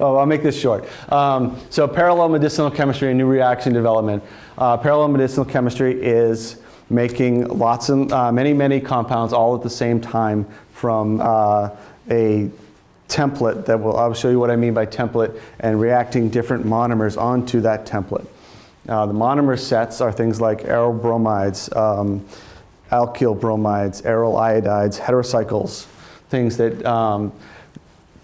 oh, I'll make this short. Um, so parallel medicinal chemistry and new reaction development. Uh, parallel medicinal chemistry is making lots and uh, many, many compounds all at the same time from uh, a template that will, I'll show you what I mean by template, and reacting different monomers onto that template. Uh, the monomer sets are things like aryl bromides, um, alkyl bromides, aryl iodides, heterocycles, things that, um,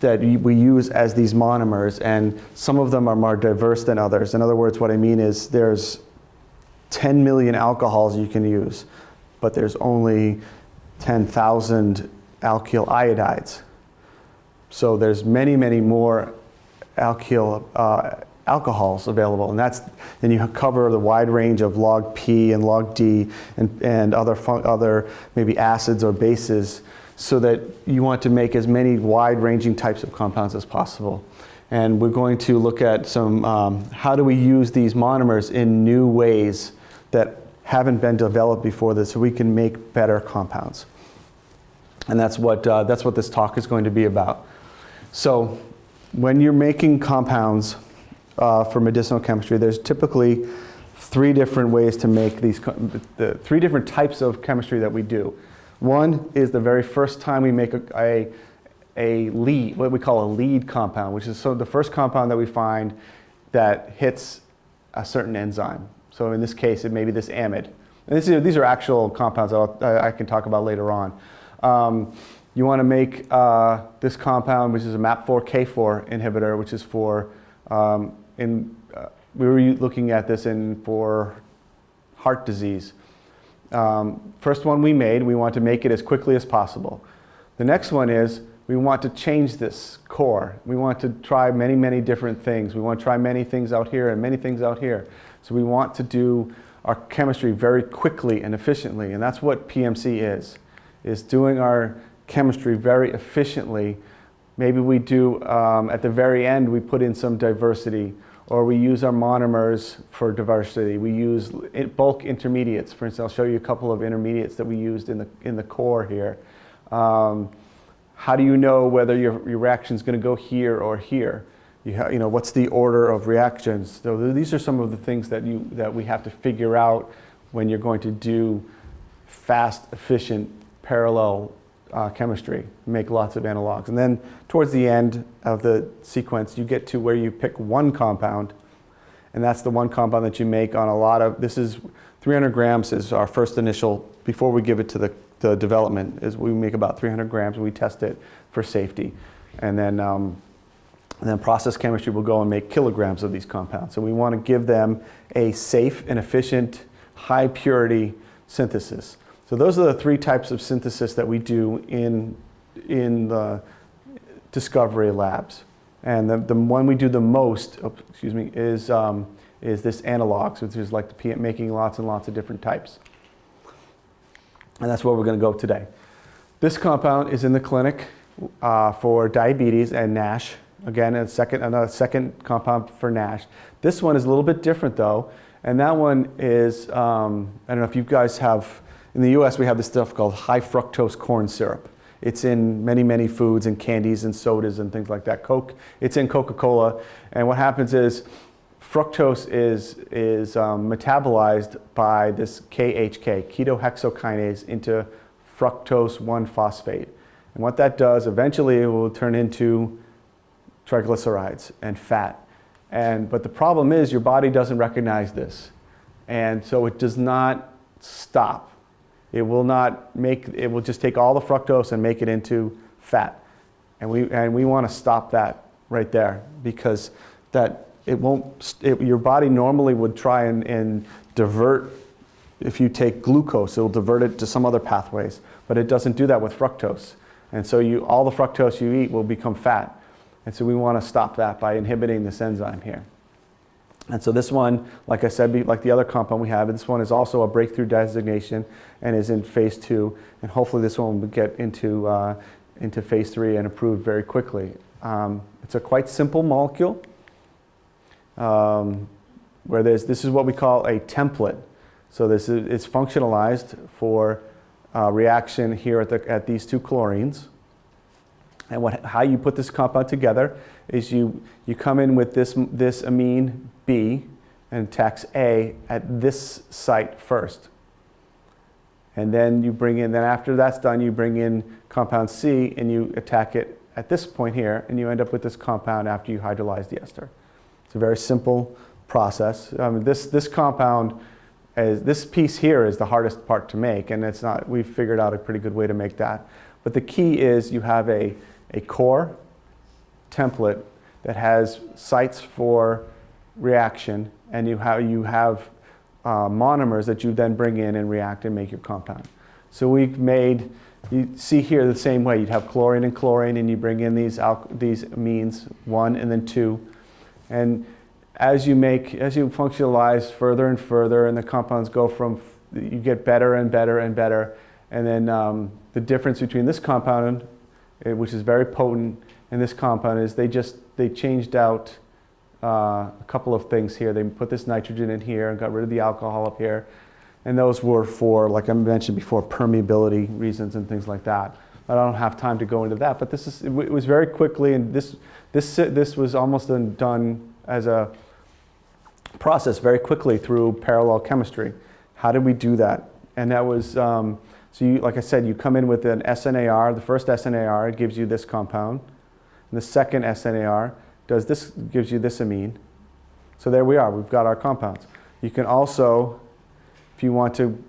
that we use as these monomers, and some of them are more diverse than others. In other words, what I mean is there's 10 million alcohols you can use, but there's only 10,000 alkyl iodides. So there's many, many more alkyl uh, alcohols available, and that's then you cover the wide range of log P and log D and, and other other maybe acids or bases so that you want to make as many wide-ranging types of compounds as possible. And we're going to look at some, um, how do we use these monomers in new ways that haven't been developed before this so we can make better compounds. And that's what, uh, that's what this talk is going to be about. So when you're making compounds uh, for medicinal chemistry, there's typically three different ways to make these, the three different types of chemistry that we do. One is the very first time we make a, a, a lead, what we call a lead compound, which is so the first compound that we find that hits a certain enzyme. So in this case, it may be this amide. And this is, these are actual compounds that I can talk about later on. Um, you want to make uh, this compound, which is a MAP4K4 inhibitor, which is for, um, in, uh, we were looking at this in for heart disease. Um, first one we made, we want to make it as quickly as possible. The next one is we want to change this core. We want to try many, many different things. We want to try many things out here and many things out here. So we want to do our chemistry very quickly and efficiently, and that's what PMC is, is doing our chemistry very efficiently. Maybe we do, um, at the very end, we put in some diversity or we use our monomers for diversity. We use bulk intermediates. For instance, I'll show you a couple of intermediates that we used in the, in the core here. Um, how do you know whether your, your reaction is going to go here or here? You, you know, what's the order of reactions? So these are some of the things that, you, that we have to figure out when you're going to do fast, efficient, parallel uh, chemistry, make lots of analogs. And then towards the end of the sequence, you get to where you pick one compound, and that's the one compound that you make on a lot of, this is 300 grams is our first initial, before we give it to the, the development, is we make about 300 grams, and we test it for safety. And then, um, and then process chemistry will go and make kilograms of these compounds. So we want to give them a safe and efficient, high purity synthesis. So those are the three types of synthesis that we do in, in the discovery labs. And the, the one we do the most, oh, excuse me, is, um, is this analogs, which is like the making lots and lots of different types. And that's where we're going to go today. This compound is in the clinic uh, for diabetes and NASH. Again, a second, another second compound for NASH. This one is a little bit different though, and that one is, um, I don't know if you guys have in the US, we have this stuff called high fructose corn syrup. It's in many, many foods and candies and sodas and things like that. Coke, it's in Coca-Cola. And what happens is fructose is, is um, metabolized by this KHK, ketohexokinase, into fructose 1-phosphate. And what that does, eventually it will turn into triglycerides and fat. And, but the problem is your body doesn't recognize this. And so it does not stop. It will not make, it will just take all the fructose and make it into fat. And we, and we want to stop that right there because that it won't, it, your body normally would try and, and divert, if you take glucose, it will divert it to some other pathways, but it doesn't do that with fructose. And so you, all the fructose you eat will become fat. And so we want to stop that by inhibiting this enzyme here. And so this one, like I said, like the other compound we have, this one is also a breakthrough designation and is in phase two. And hopefully this one will get into, uh, into phase three and approved very quickly. Um, it's a quite simple molecule um, where there's, this is what we call a template. So this is, it's functionalized for uh, reaction here at, the, at these two chlorines. And what, how you put this compound together is you, you come in with this, this amine B and tax A at this site first. And then you bring in, then after that's done, you bring in compound C and you attack it at this point here, and you end up with this compound after you hydrolyze the ester. It's a very simple process. This, this compound, is, this piece here is the hardest part to make, and it's not, we've figured out a pretty good way to make that. But the key is you have a, a core template that has sites for reaction, and you have, you have uh, monomers that you then bring in and react and make your compound. So we've made, you see here the same way. You'd have chlorine and chlorine, and you bring in these, these amines, one and then two. And as you make, as you functionalize further and further, and the compounds go from, you get better and better and better. And then um, the difference between this compound, eh, which is very potent, and this compound is they just, they changed out uh, a couple of things here. They put this nitrogen in here and got rid of the alcohol up here. And those were for, like I mentioned before, permeability reasons and things like that. I don't have time to go into that, but this is, it was very quickly, and this, this, this was almost done as a process very quickly through parallel chemistry. How did we do that? And that was, um, so you, like I said, you come in with an SNAR, the first SNAR gives you this compound, and the second SNAR does this, gives you this amine. So there we are, we've got our compounds. You can also, if you want to,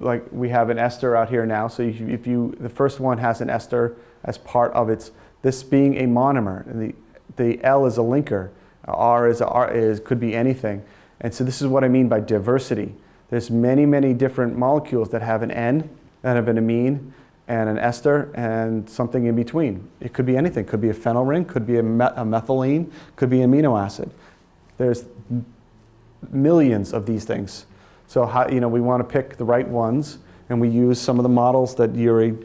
like we have an ester out here now, so if you, the first one has an ester as part of its, this being a monomer, and the, the L is a linker, R is, a, R is could be anything. And so this is what I mean by diversity. There's many, many different molecules that have an N, that have an amine, and an ester and something in between. It could be anything. Could be a phenyl ring, could be a, me a methylene, could be amino acid. There's millions of these things. So how, you know, we want to pick the right ones and we use some of the models that Yuri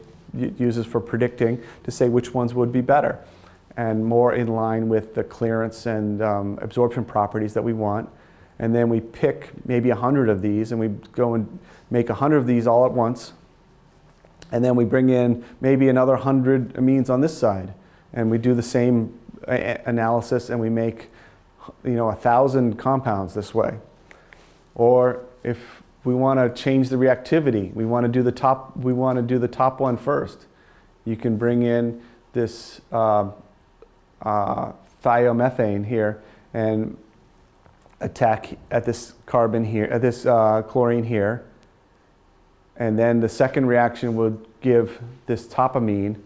uses for predicting to say which ones would be better and more in line with the clearance and um, absorption properties that we want. And then we pick maybe 100 of these and we go and make 100 of these all at once and then we bring in maybe another 100 amines on this side. And we do the same analysis and we make you know, a thousand compounds this way. Or if we want to change the reactivity, we want to do the top, we want to do the top one first. You can bring in this uh, uh, thiomethane here and attack at this carbon here, at this uh, chlorine here, and then the second reaction would give this topamine.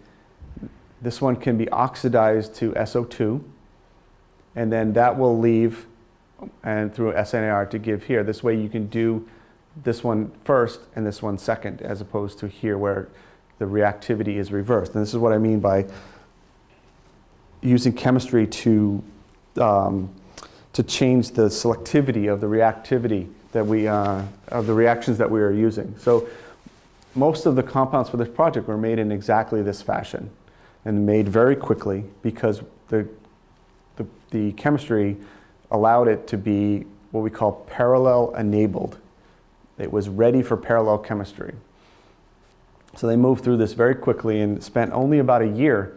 This one can be oxidized to SO2. And then that will leave and through SNAR to give here. This way you can do this one first and this one second, as opposed to here where the reactivity is reversed. And this is what I mean by using chemistry to, um, to change the selectivity of the reactivity that we, uh, of the reactions that we are using. So most of the compounds for this project were made in exactly this fashion and made very quickly because the, the, the chemistry allowed it to be what we call parallel enabled. It was ready for parallel chemistry. So they moved through this very quickly and spent only about a year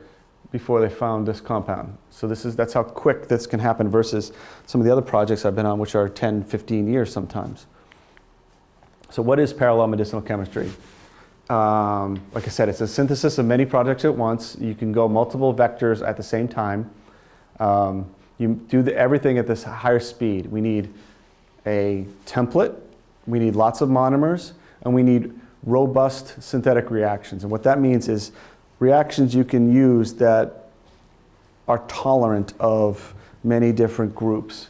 before they found this compound. So this is, that's how quick this can happen versus some of the other projects I've been on, which are 10, 15 years sometimes. So what is parallel medicinal chemistry? Um, like I said, it's a synthesis of many projects at once. You can go multiple vectors at the same time. Um, you do the, everything at this higher speed. We need a template, we need lots of monomers, and we need robust synthetic reactions. And what that means is reactions you can use that are tolerant of many different groups.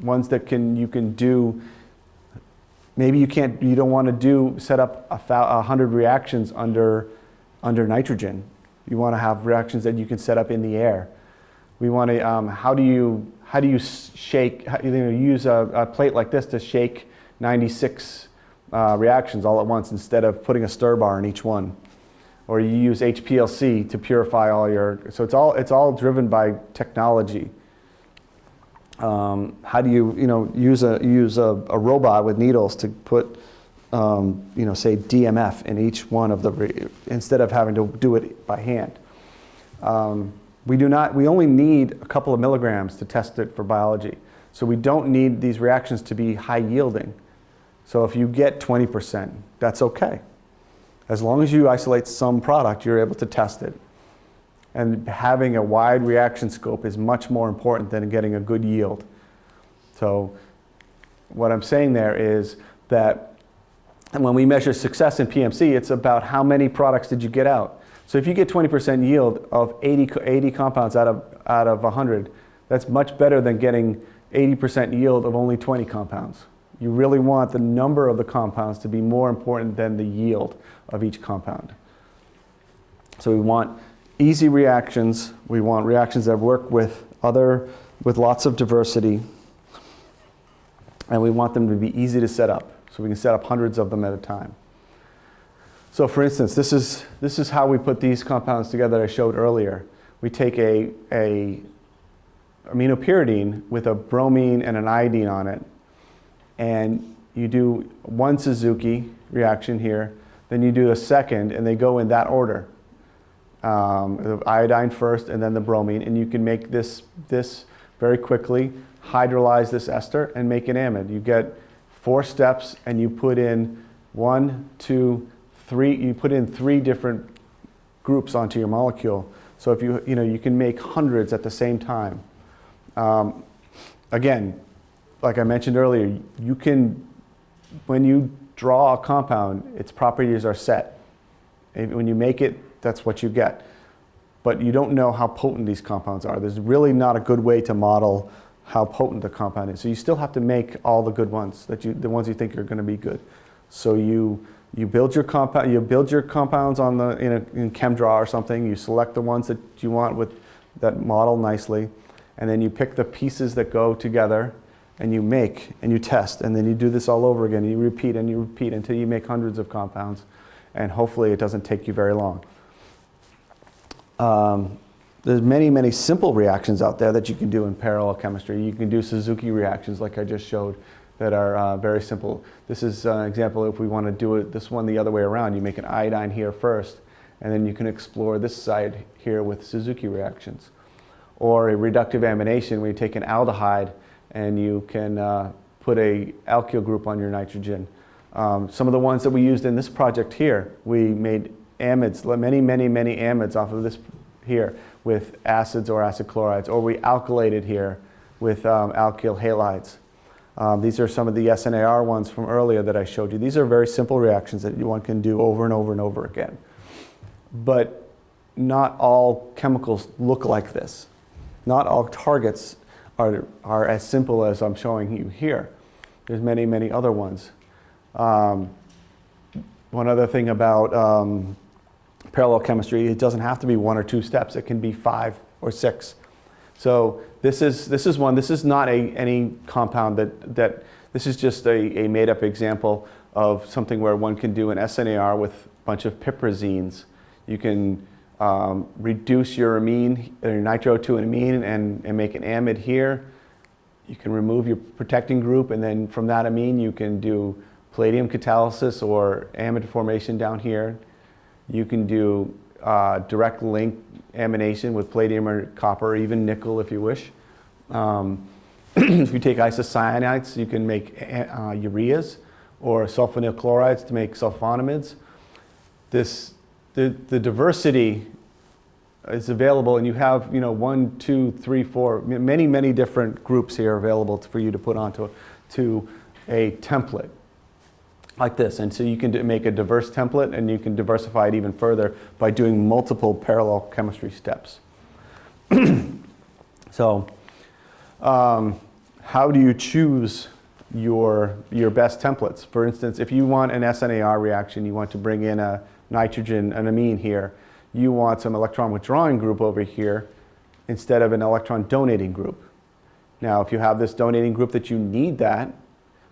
Ones that can you can do maybe you can't, you don't want to do, set up a, a hundred reactions under, under nitrogen. You want to have reactions that you can set up in the air. We want to, um, how do you, how do you shake, how, you know, use a, a, plate like this to shake 96 uh, reactions all at once instead of putting a stir bar in each one. Or you use HPLC to purify all your, so it's all, it's all driven by technology. Um, how do you, you know, use a, use a, a robot with needles to put, um, you know, say DMF in each one of the, instead of having to do it by hand. Um, we do not, we only need a couple of milligrams to test it for biology. So we don't need these reactions to be high yielding. So if you get 20%, that's okay. As long as you isolate some product, you're able to test it. And having a wide reaction scope is much more important than getting a good yield. So what I'm saying there is that when we measure success in PMC, it's about how many products did you get out. So if you get 20% yield of 80, 80 compounds out of, out of 100, that's much better than getting 80% yield of only 20 compounds. You really want the number of the compounds to be more important than the yield of each compound. So we want easy reactions. We want reactions that work with other, with lots of diversity. And we want them to be easy to set up. So we can set up hundreds of them at a time. So for instance, this is, this is how we put these compounds together I showed earlier. We take a, a aminopyridine with a bromine and an iodine on it. And you do one Suzuki reaction here, then you do a second, and they go in that order. Um, the iodine first, and then the bromine, and you can make this, this very quickly, hydrolyze this ester, and make an amide. You get four steps, and you put in one, two, three, you put in three different groups onto your molecule. So if you, you know, you can make hundreds at the same time. Um, again, like I mentioned earlier, you can, when you draw a compound, its properties are set. When you make it, that's what you get. But you don't know how potent these compounds are. There's really not a good way to model how potent the compound is. So you still have to make all the good ones, that you, the ones you think are going to be good. So you, you build your compound, you build your compounds on the in, a, in ChemDraw or something. You select the ones that you want with that model nicely and then you pick the pieces that go together and you make and you test and then you do this all over again and you repeat and you repeat until you make hundreds of compounds and hopefully it doesn't take you very long. Um, there's many, many simple reactions out there that you can do in parallel chemistry. You can do Suzuki reactions like I just showed that are uh, very simple. This is an example if we want to do it this one the other way around. You make an iodine here first and then you can explore this side here with Suzuki reactions or a reductive amination where you take an aldehyde and you can uh, put a alkyl group on your nitrogen. Um, some of the ones that we used in this project here, we made amides, many, many, many amides off of this here with acids or acid chlorides, or we alkylated here with um, alkyl halides. Um, these are some of the SNAR ones from earlier that I showed you. These are very simple reactions that one can do over and over and over again. But not all chemicals look like this. Not all targets are, are as simple as I'm showing you here. There's many, many other ones. Um, one other thing about um, parallel chemistry, it doesn't have to be one or two steps. It can be five or six. So this is, this is one, this is not a, any compound that, that this is just a, a made up example of something where one can do an SNAR with a bunch of piperazines. You can um, reduce your amine, your nitro to an amine and, and make an amide here. You can remove your protecting group and then from that amine you can do palladium catalysis or amide formation down here. You can do uh, direct link amination with palladium or copper, or even nickel if you wish. Um, if you take isocyanates, you can make uh, ureas or sulfonyl chlorides to make sulfonamides. This the, the diversity is available and you have you know one two three four many many different groups here available for you to put onto to a template like this. And so you can make a diverse template and you can diversify it even further by doing multiple parallel chemistry steps. So um, how do you choose your your best templates? For instance if you want an SNAR reaction you want to bring in a nitrogen, an amine here, you want some electron withdrawing group over here instead of an electron donating group. Now, if you have this donating group that you need that,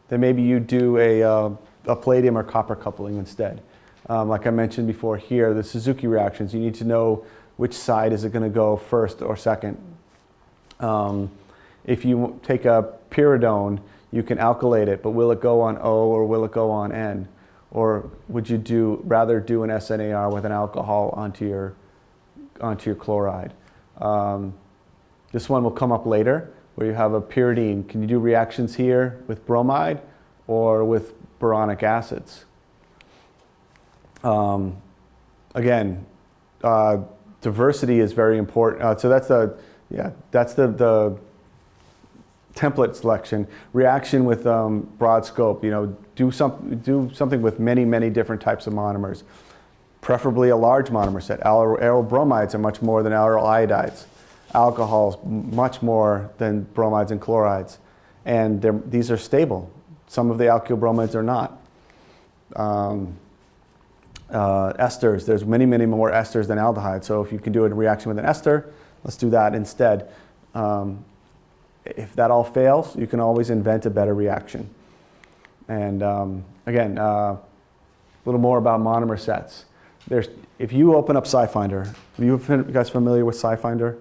then maybe you do a, uh, a palladium or copper coupling instead. Um, like I mentioned before here, the Suzuki reactions, you need to know which side is it going to go first or second. Um, if you take a pyridone, you can alkylate it, but will it go on O or will it go on N? Or would you do rather do an SNAR with an alcohol onto your onto your chloride. Um, this one will come up later where you have a pyridine. Can you do reactions here with bromide or with boronic acids? Um, again, uh, diversity is very important. Uh, so that's the, yeah, that's the, the template selection. Reaction with um, broad scope, you know, do, some, do something with many, many different types of monomers. Preferably a large monomer set. Aryl bromides are much more than aryl iodides. Alcohols, much more than bromides and chlorides. And these are stable. Some of the alkyl bromides are not. Um, uh, esters, there's many, many more esters than aldehydes. So if you can do a reaction with an ester, let's do that instead. Um, if that all fails, you can always invent a better reaction. And um, again, uh, a little more about monomer sets. There's, if you open up SciFinder, you guys familiar with SciFinder?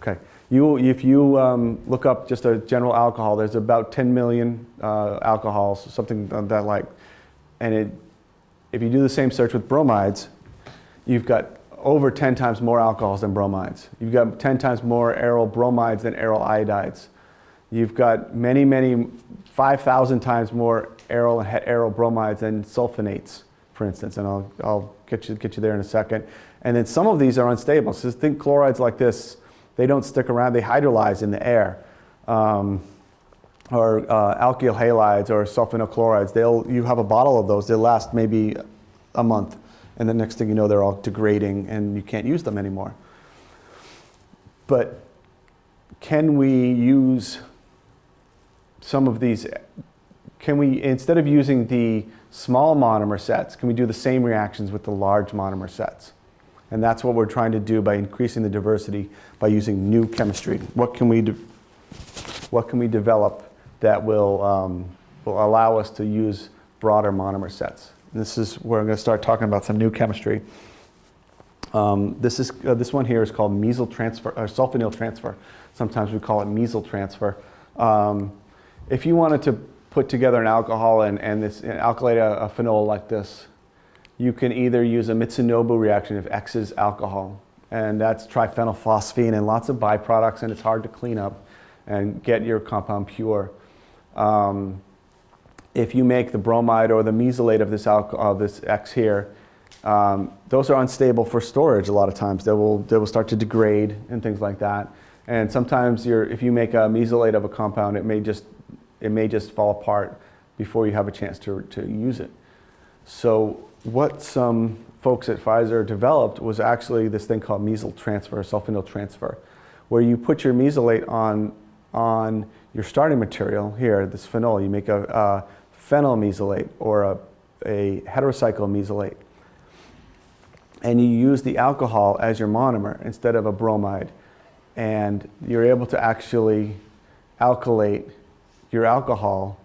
Okay. You, if you um, look up just a general alcohol, there's about 10 million uh, alcohols, something that like, and it, if you do the same search with bromides, you've got over 10 times more alcohols than bromides. You've got 10 times more aryl bromides than aryl iodides. You've got many, many, 5,000 times more aryl and aryl bromides and sulfonates, for instance, and I'll, I'll get, you, get you there in a second. And then some of these are unstable. So think chlorides like this, they don't stick around, they hydrolyze in the air. Um, or uh, alkyl halides or sulfonyl chlorides, they'll, you have a bottle of those, they'll last maybe a month. And the next thing you know, they're all degrading and you can't use them anymore. But can we use some of these, can we, instead of using the small monomer sets, can we do the same reactions with the large monomer sets? And that's what we're trying to do by increasing the diversity by using new chemistry. What can we, what can we develop that will, um, will allow us to use broader monomer sets? And this is where I'm going to start talking about some new chemistry. Um, this, is, uh, this one here is called mesyl transfer, or sulfonyl transfer. Sometimes we call it mesyl transfer. Um, if you wanted to put together an alcohol and, and, this, and alkylate a, a, phenol like this, you can either use a Mitsunobu reaction if X is alcohol, and that's triphenylphosphine and lots of byproducts, and it's hard to clean up and get your compound pure. Um, if you make the bromide or the mesylate of this, alcohol, this X here, um, those are unstable for storage a lot of times. They will, they will start to degrade and things like that. And sometimes if you make a mesylate of a compound, it may just it may just fall apart before you have a chance to, to use it. So what some folks at Pfizer developed was actually this thing called mesyl transfer, sulfonyl transfer, where you put your mesylate on, on your starting material here, this phenol. You make a, a phenyl mesylate or a, a heterocycle mesylate. And you use the alcohol as your monomer instead of a bromide. And you're able to actually alkylate your alcohol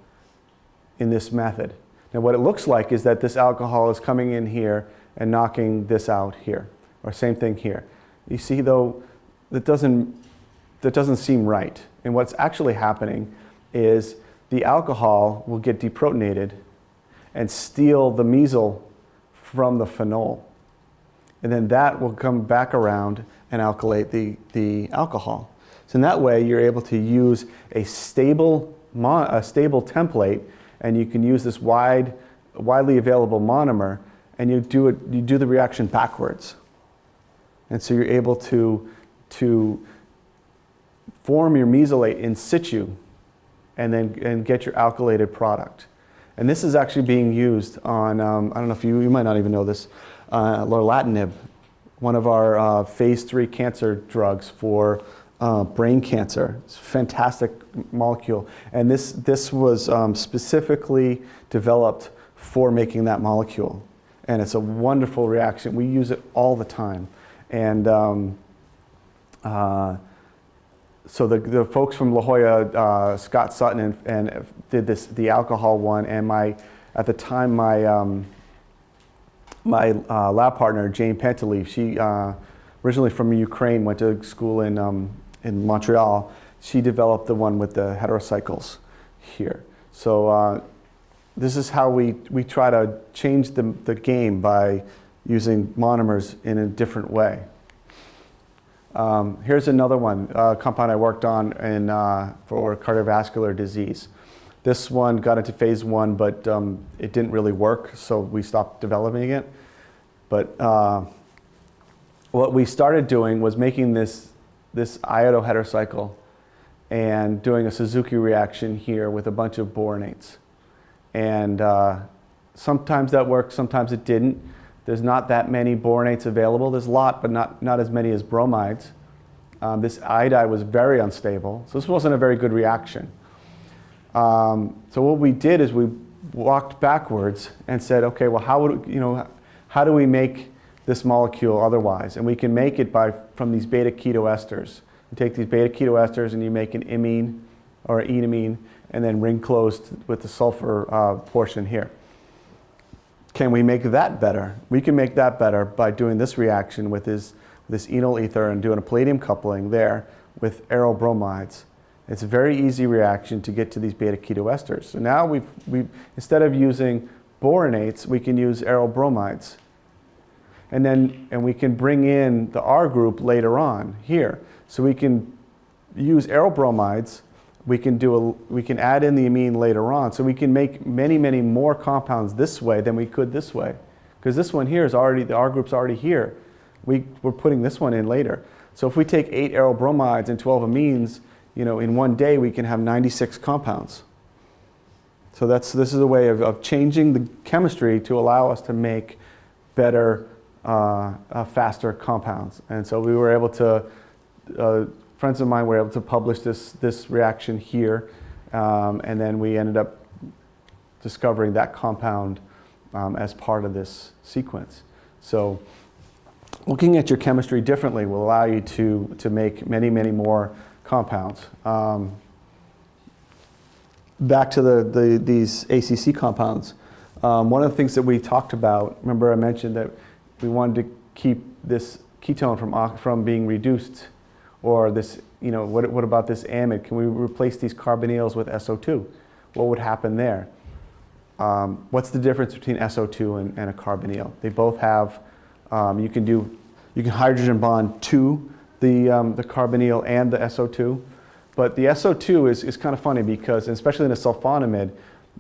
in this method. Now what it looks like is that this alcohol is coming in here and knocking this out here, or same thing here. You see though, that doesn't, that doesn't seem right. And what's actually happening is the alcohol will get deprotonated and steal the mesyl from the phenol. And then that will come back around and alkylate the, the alcohol. So in that way, you're able to use a stable a stable template and you can use this wide, widely available monomer and you do, it, you do the reaction backwards. And so you're able to, to form your mesylate in situ and then and get your alkylated product. And this is actually being used on, um, I don't know if you, you might not even know this, uh, lorlatinib, one of our uh, phase three cancer drugs for uh, brain cancer. It's a fantastic molecule. And this, this was um, specifically developed for making that molecule. And it's a wonderful reaction. We use it all the time. And um, uh, so the, the folks from La Jolla, uh, Scott Sutton, and, and, did this, the alcohol one. And my, at the time, my, um, my uh, lab partner, Jane Panteleev, she uh, originally from Ukraine, went to school in um, in Montreal, she developed the one with the heterocycles here. So uh, this is how we, we try to change the, the game by using monomers in a different way. Um, here's another one, uh, compound I worked on in, uh, for cardiovascular disease. This one got into phase one, but um, it didn't really work, so we stopped developing it. But uh, what we started doing was making this, this iodo heterocycle and doing a Suzuki reaction here with a bunch of boronates. And uh, sometimes that worked, sometimes it didn't. There's not that many boronates available. There's a lot, but not, not as many as bromides. Um, this iodide was very unstable, so this wasn't a very good reaction. Um, so what we did is we walked backwards and said, okay, well, how would, you know, how do we make this molecule otherwise? And we can make it by, from these beta keto esters. You take these beta keto esters and you make an imine or enamine and then ring closed with the sulfur uh, portion here. Can we make that better? We can make that better by doing this reaction with this, this enol ether and doing a palladium coupling there with aryl bromides. It's a very easy reaction to get to these beta keto esters. So now we've, we instead of using boronates, we can use aryl bromides. And then and we can bring in the R group later on here. So we can use aryl bromides we can do a, we can add in the amine later on. So we can make many, many more compounds this way than we could this way. Because this one here is already, the R group's already here. We, we're putting this one in later. So if we take eight aryl bromides and 12 amines, you know, in one day we can have 96 compounds. So that's, this is a way of, of changing the chemistry to allow us to make better, uh, uh, faster compounds. And so we were able to uh, friends of mine were able to publish this, this reaction here, um, and then we ended up discovering that compound um, as part of this sequence. So looking at your chemistry differently will allow you to, to make many, many more compounds. Um, back to the, the, these ACC compounds, um, one of the things that we talked about, remember I mentioned that we wanted to keep this ketone from, from being reduced or this, you know, what, what about this amide? Can we replace these carbonyls with SO2? What would happen there? Um, what's the difference between SO2 and, and a carbonyl? They both have, um, you can do, you can hydrogen bond to the, um, the carbonyl and the SO2. But the SO2 is, is kind of funny because, especially in a sulfonamide,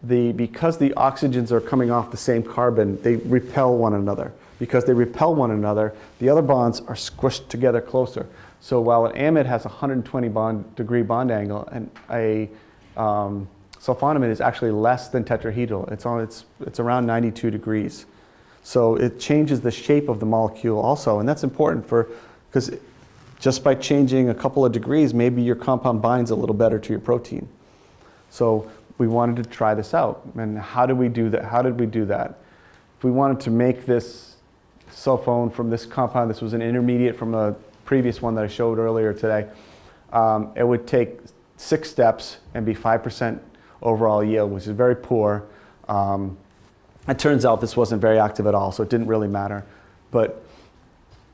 the, because the oxygens are coming off the same carbon, they repel one another. Because they repel one another, the other bonds are squished together closer. So while an amide has a 120 bond, degree bond angle, and a um, sulfonamide is actually less than tetrahedral. It's, on, it's, it's around 92 degrees. So it changes the shape of the molecule also, and that's important for, because just by changing a couple of degrees, maybe your compound binds a little better to your protein. So we wanted to try this out. And how did we do that? How did we do that? If we wanted to make this sulfone from this compound, this was an intermediate from a previous one that I showed earlier today, um, it would take six steps and be 5% overall yield, which is very poor. Um, it turns out this wasn't very active at all, so it didn't really matter. But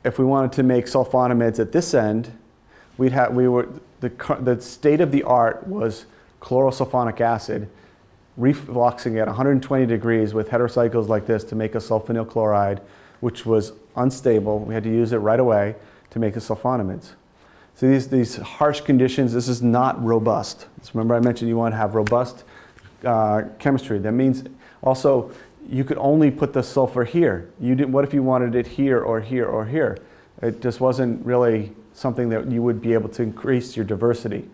if we wanted to make sulfonamides at this end, we'd have, we were, the, the state of the art was chlorosulfonic acid, refluxing at 120 degrees with heterocycles like this to make a sulfonyl chloride, which was unstable. We had to use it right away to make the sulfonamides. So these, these harsh conditions, this is not robust. So remember I mentioned you want to have robust uh, chemistry. That means also you could only put the sulfur here. You didn't, what if you wanted it here or here or here? It just wasn't really something that you would be able to increase your diversity.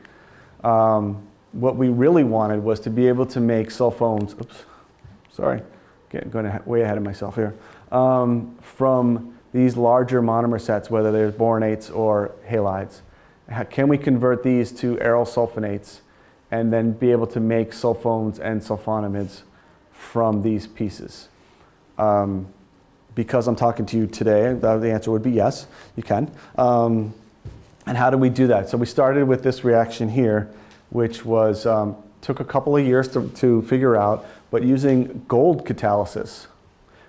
Um, what we really wanted was to be able to make sulfones, oops, sorry, getting going way ahead of myself here, um, from these larger monomer sets, whether they're boronates or halides? Can we convert these to aryl sulfonates and then be able to make sulfones and sulfonamides from these pieces? Um, because I'm talking to you today, the answer would be yes, you can. Um, and how do we do that? So we started with this reaction here, which was, um, took a couple of years to, to figure out, but using gold catalysis,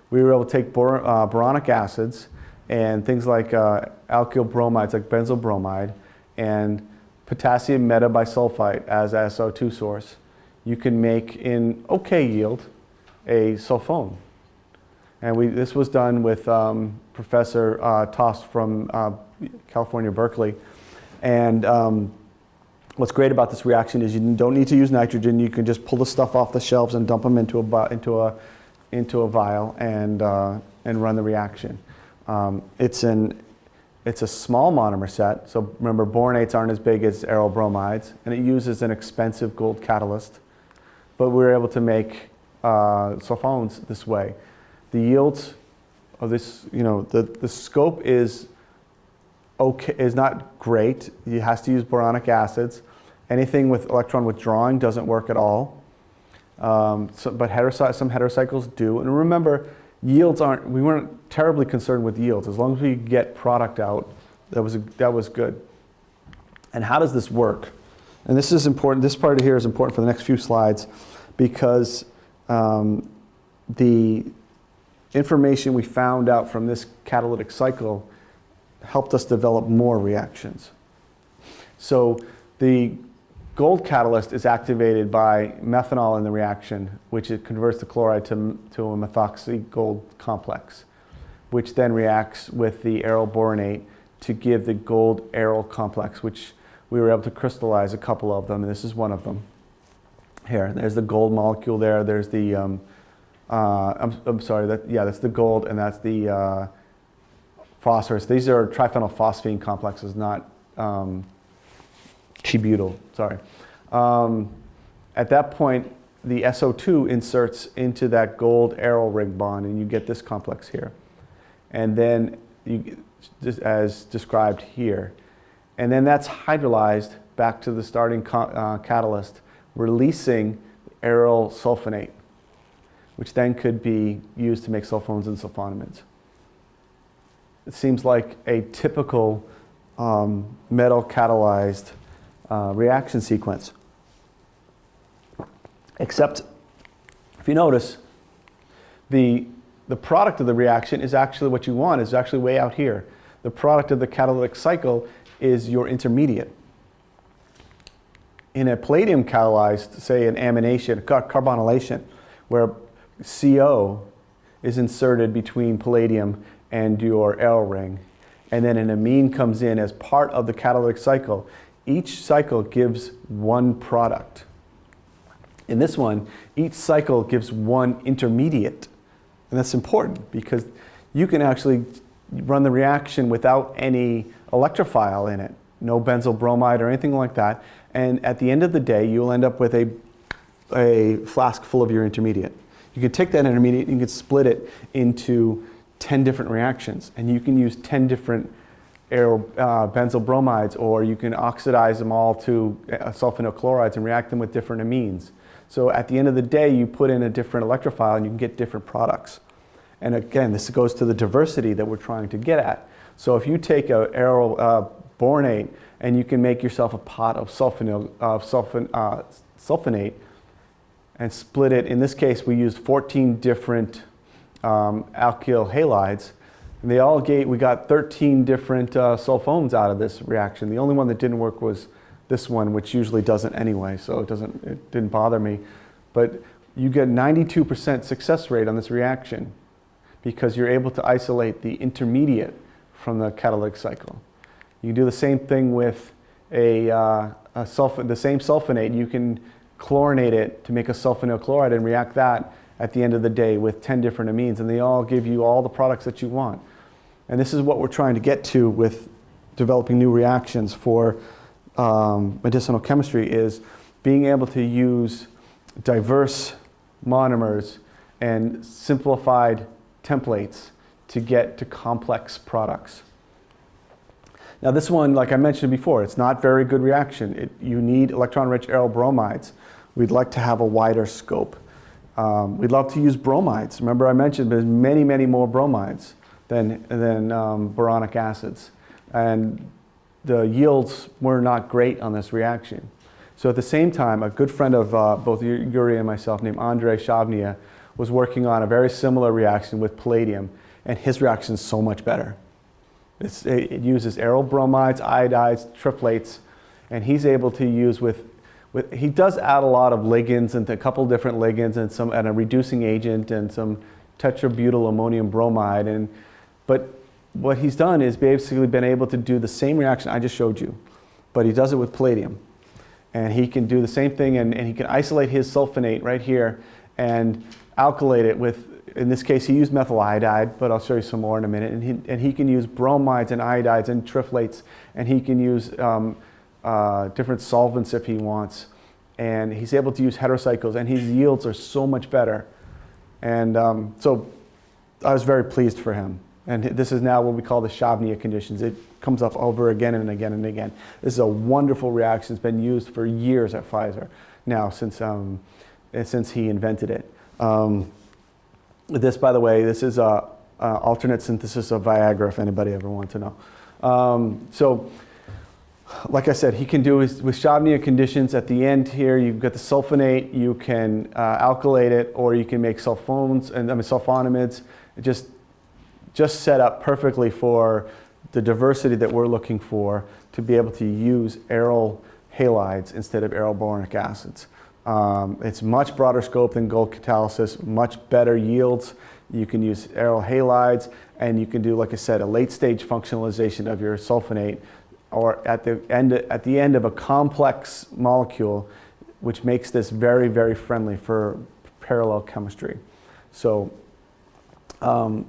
we were able to take bor uh, boronic acids and things like uh, alkyl bromides like benzyl bromide and potassium metabisulfite as SO2 source, you can make in okay yield a sulfone. And we, this was done with um, Professor uh, Toss from uh, California, Berkeley. And um, what's great about this reaction is you don't need to use nitrogen. You can just pull the stuff off the shelves and dump them into a, into a, into a vial and, uh, and run the reaction. Um, it's, an, it's a small monomer set. So remember, boronates aren't as big as aryl bromides. And it uses an expensive gold catalyst. But we were able to make uh, sulfones this way. The yields of this, you know, the, the scope is okay, is not great. It has to use boronic acids. Anything with electron withdrawing doesn't work at all. Um, so, but some heterocycles do. And remember, yields aren't, we weren't terribly concerned with yields. As long as we get product out, that was, a, that was good. And how does this work? And this is important, this part here is important for the next few slides because um, the information we found out from this catalytic cycle helped us develop more reactions. So the gold catalyst is activated by methanol in the reaction, which it converts the chloride to, to a methoxy gold complex, which then reacts with the aryl boronate to give the gold aryl complex, which we were able to crystallize a couple of them, and this is one of them. Here, there's the gold molecule there, there's the, um, uh, I'm, I'm, sorry, that, yeah, that's the gold, and that's the uh, phosphorus. These are triphenylphosphine complexes, not um, tributyl, sorry. Um, at that point, the SO2 inserts into that gold aryl ring bond, and you get this complex here. And then, you, as described here. And then that's hydrolyzed back to the starting uh, catalyst, releasing aryl sulfonate, which then could be used to make sulfones and sulfonamides it seems like a typical um, metal catalyzed uh, reaction sequence. Except, if you notice, the, the product of the reaction is actually what you want, is actually way out here. The product of the catalytic cycle is your intermediate. In a palladium catalyzed, say an amination, carbonylation, where CO is inserted between palladium and your L ring. And then an amine comes in as part of the catalytic cycle. Each cycle gives one product. In this one, each cycle gives one intermediate. And that's important because you can actually run the reaction without any electrophile in it, no benzyl bromide or anything like that. And at the end of the day, you'll end up with a, a flask full of your intermediate. You can take that intermediate and you can split it into 10 different reactions and you can use 10 different air, uh, benzyl bromides or you can oxidize them all to uh, sulfonyl chlorides and react them with different amines. So at the end of the day, you put in a different electrophile and you can get different products. And again, this goes to the diversity that we're trying to get at. So if you take a aryl uh, boronate and you can make yourself a pot of sulfonyl, uh, sulfon, uh, sulfonate and split it, in this case we used 14 different um, alkyl halides. And they all gave, we got 13 different uh, sulfones out of this reaction. The only one that didn't work was this one, which usually doesn't anyway, so it, doesn't, it didn't bother me. But you get 92% success rate on this reaction because you're able to isolate the intermediate from the catalytic cycle. You can do the same thing with a, uh, a sulf the same sulfonate. You can chlorinate it to make a sulfonyl chloride and react that at the end of the day with 10 different amines and they all give you all the products that you want. And this is what we're trying to get to with developing new reactions for um, medicinal chemistry is being able to use diverse monomers and simplified templates to get to complex products. Now this one, like I mentioned before, it's not very good reaction. It, you need electron-rich aryl bromides. We'd like to have a wider scope. Um, we'd love to use bromides. Remember I mentioned there's many, many more bromides than, than um, boronic acids. And the yields were not great on this reaction. So at the same time, a good friend of uh, both Yuri and myself named Andrei Shavnia was working on a very similar reaction with palladium, and his reaction is so much better. It's, it uses aryl bromides, iodides, triphlates, and he's able to use with with, he does add a lot of ligands and a couple different ligands and some and a reducing agent and some tetrabutyl ammonium bromide. And, but what he's done is basically been able to do the same reaction I just showed you, but he does it with palladium. And he can do the same thing and, and he can isolate his sulfonate right here and alkylate it with, in this case, he used methyl iodide, but I'll show you some more in a minute. And he, and he can use bromides and iodides and triflates, and he can use um, uh, different solvents if he wants. And he's able to use heterocycles, and his yields are so much better. And um, so I was very pleased for him. And this is now what we call the Chladnia conditions. It comes up over again and again and again. This is a wonderful reaction. It's been used for years at Pfizer now since, um, since he invented it. Um, this, by the way, this is a, a, alternate synthesis of Viagra, if anybody ever wants to know. Um, so, like I said, he can do with Chladnia conditions. At the end here, you've got the sulfonate. You can uh, alkylate it, or you can make sulfones and I mean sulfonamides. Just just set up perfectly for the diversity that we're looking for to be able to use aryl halides instead of aryl boronic acids. Um, it's much broader scope than gold catalysis, much better yields. You can use aryl halides and you can do, like I said, a late stage functionalization of your sulfonate or at the end, at the end of a complex molecule, which makes this very, very friendly for parallel chemistry. So um,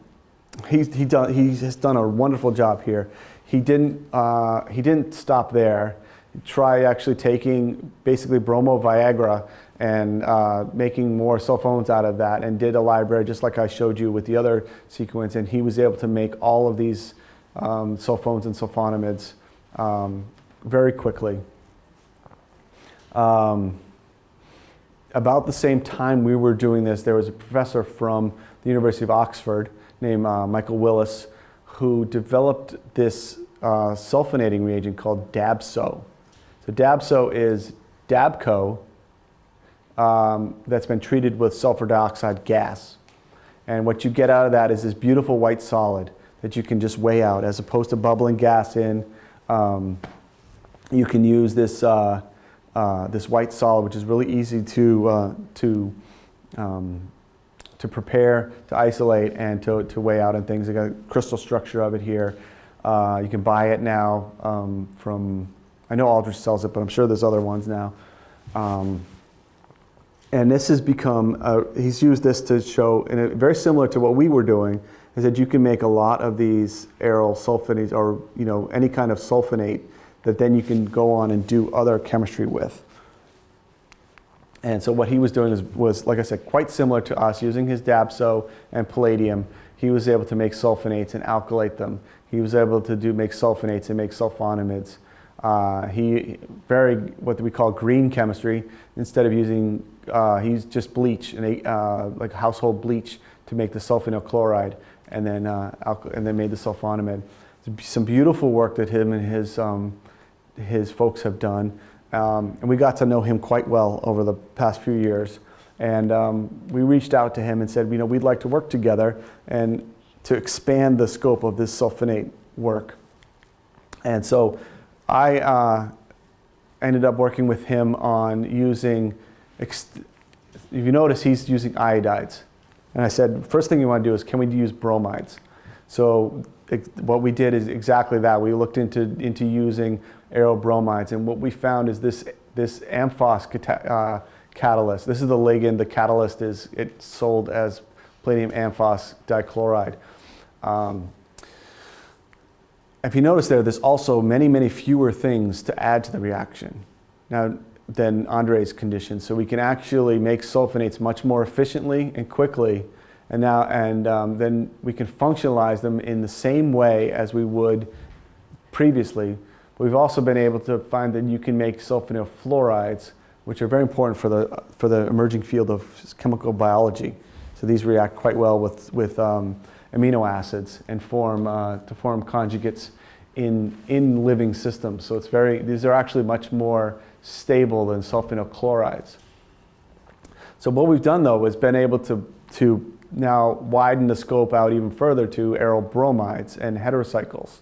he's, he, done, he has done a wonderful job here. He didn't, uh, he didn't stop there. Try actually taking basically bromo Viagra and uh, making more sulfones out of that and did a library just like I showed you with the other sequence and he was able to make all of these um, sulfones and sulfonamides um, very quickly. Um, about the same time we were doing this, there was a professor from the University of Oxford named uh, Michael Willis who developed this uh, sulfonating reagent called DABSO. So DABSO is Dabco um, that's been treated with sulfur dioxide gas. And what you get out of that is this beautiful white solid that you can just weigh out as opposed to bubbling gas in. Um, you can use this, uh, uh, this white solid, which is really easy to, uh, to um, to prepare, to isolate, and to, to weigh out and things. I got a crystal structure of it here. Uh, you can buy it now um, from, I know Aldrich sells it, but I'm sure there's other ones now. Um, and this has become, uh, he's used this to show, and very similar to what we were doing, is that you can make a lot of these aryl sulfonates or you know any kind of sulfonate that then you can go on and do other chemistry with. And so what he was doing was, was, like I said, quite similar to us, using his DABSO and palladium. He was able to make sulfonates and alkylate them. He was able to do make sulfonates and make sulfonamides. Uh, he very what we call green chemistry. Instead of using, uh, he's just bleach and uh, like household bleach to make the sulfonyl chloride, and then uh, and then made the sulfonamide. Some beautiful work that him and his um, his folks have done. Um, and we got to know him quite well over the past few years. And um, we reached out to him and said, you know, we'd like to work together and to expand the scope of this sulfonate work. And so I uh, ended up working with him on using, if you notice, he's using iodides. And I said, first thing you want to do is, can we use bromides? So what we did is exactly that. We looked into, into using aerobromides, and what we found is this, this amphos uh, catalyst. This is the ligand. The catalyst is it's sold as palladium amphos dichloride. Um, if you notice there, there's also many, many fewer things to add to the reaction now than Andre's condition. So we can actually make sulfonates much more efficiently and quickly and now and um, then we can functionalize them in the same way as we would previously. We've also been able to find that you can make sulfonyl fluorides, which are very important for the for the emerging field of chemical biology. So these react quite well with with um, amino acids and form uh, to form conjugates in in living systems. So it's very these are actually much more stable than sulfonyl chlorides. So what we've done though is been able to to now widen the scope out even further to aryl bromides and heterocycles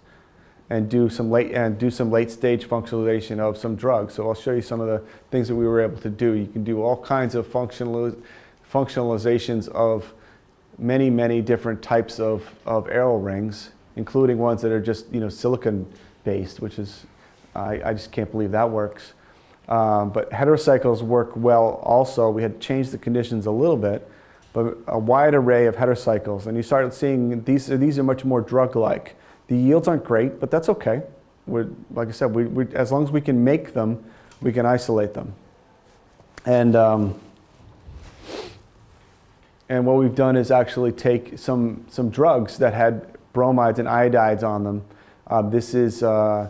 and do some late and do some late stage functionalization of some drugs. So I'll show you some of the things that we were able to do. You can do all kinds of functional functionalizations of many, many different types of, of aero rings, including ones that are just you know silicon based, which is I, I just can't believe that works. Um, but heterocycles work well also. We had changed the conditions a little bit, but a wide array of heterocycles. And you started seeing these, are these are much more drug-like. The yields aren't great, but that's okay. We're, like I said, we, we, as long as we can make them, we can isolate them. And, um, and what we've done is actually take some, some drugs that had bromides and iodides on them. Uh, this is uh,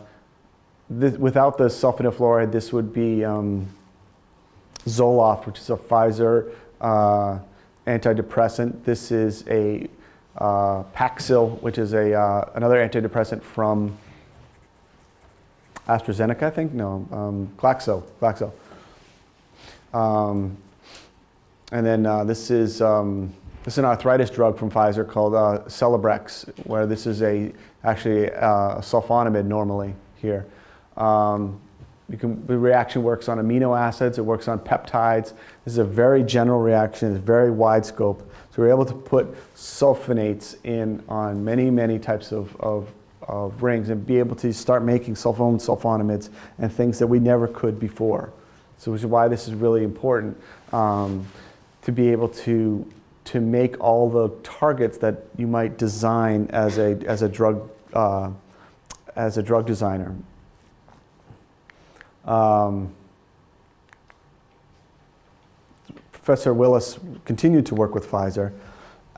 this, without the sulfonate fluoride, this would be um, Zoloft, which is a Pfizer uh, antidepressant. This is a uh, Paxil, which is a, uh, another antidepressant from AstraZeneca, I think? No, um, Glaxo. Glaxo. Um, and then uh, this is um, this is an arthritis drug from Pfizer called uh, Celebrex, where this is a actually uh, a sulfonamide normally here. Um, can, the reaction works on amino acids, it works on peptides. This is a very general reaction, it's very wide scope. So we're able to put sulfonates in on many, many types of, of, of rings and be able to start making sulfone sulfonamides and things that we never could before. So which is why this is really important um, to be able to, to make all the targets that you might design as a, as a drug uh, as a drug designer. Um, Professor Willis continued to work with Pfizer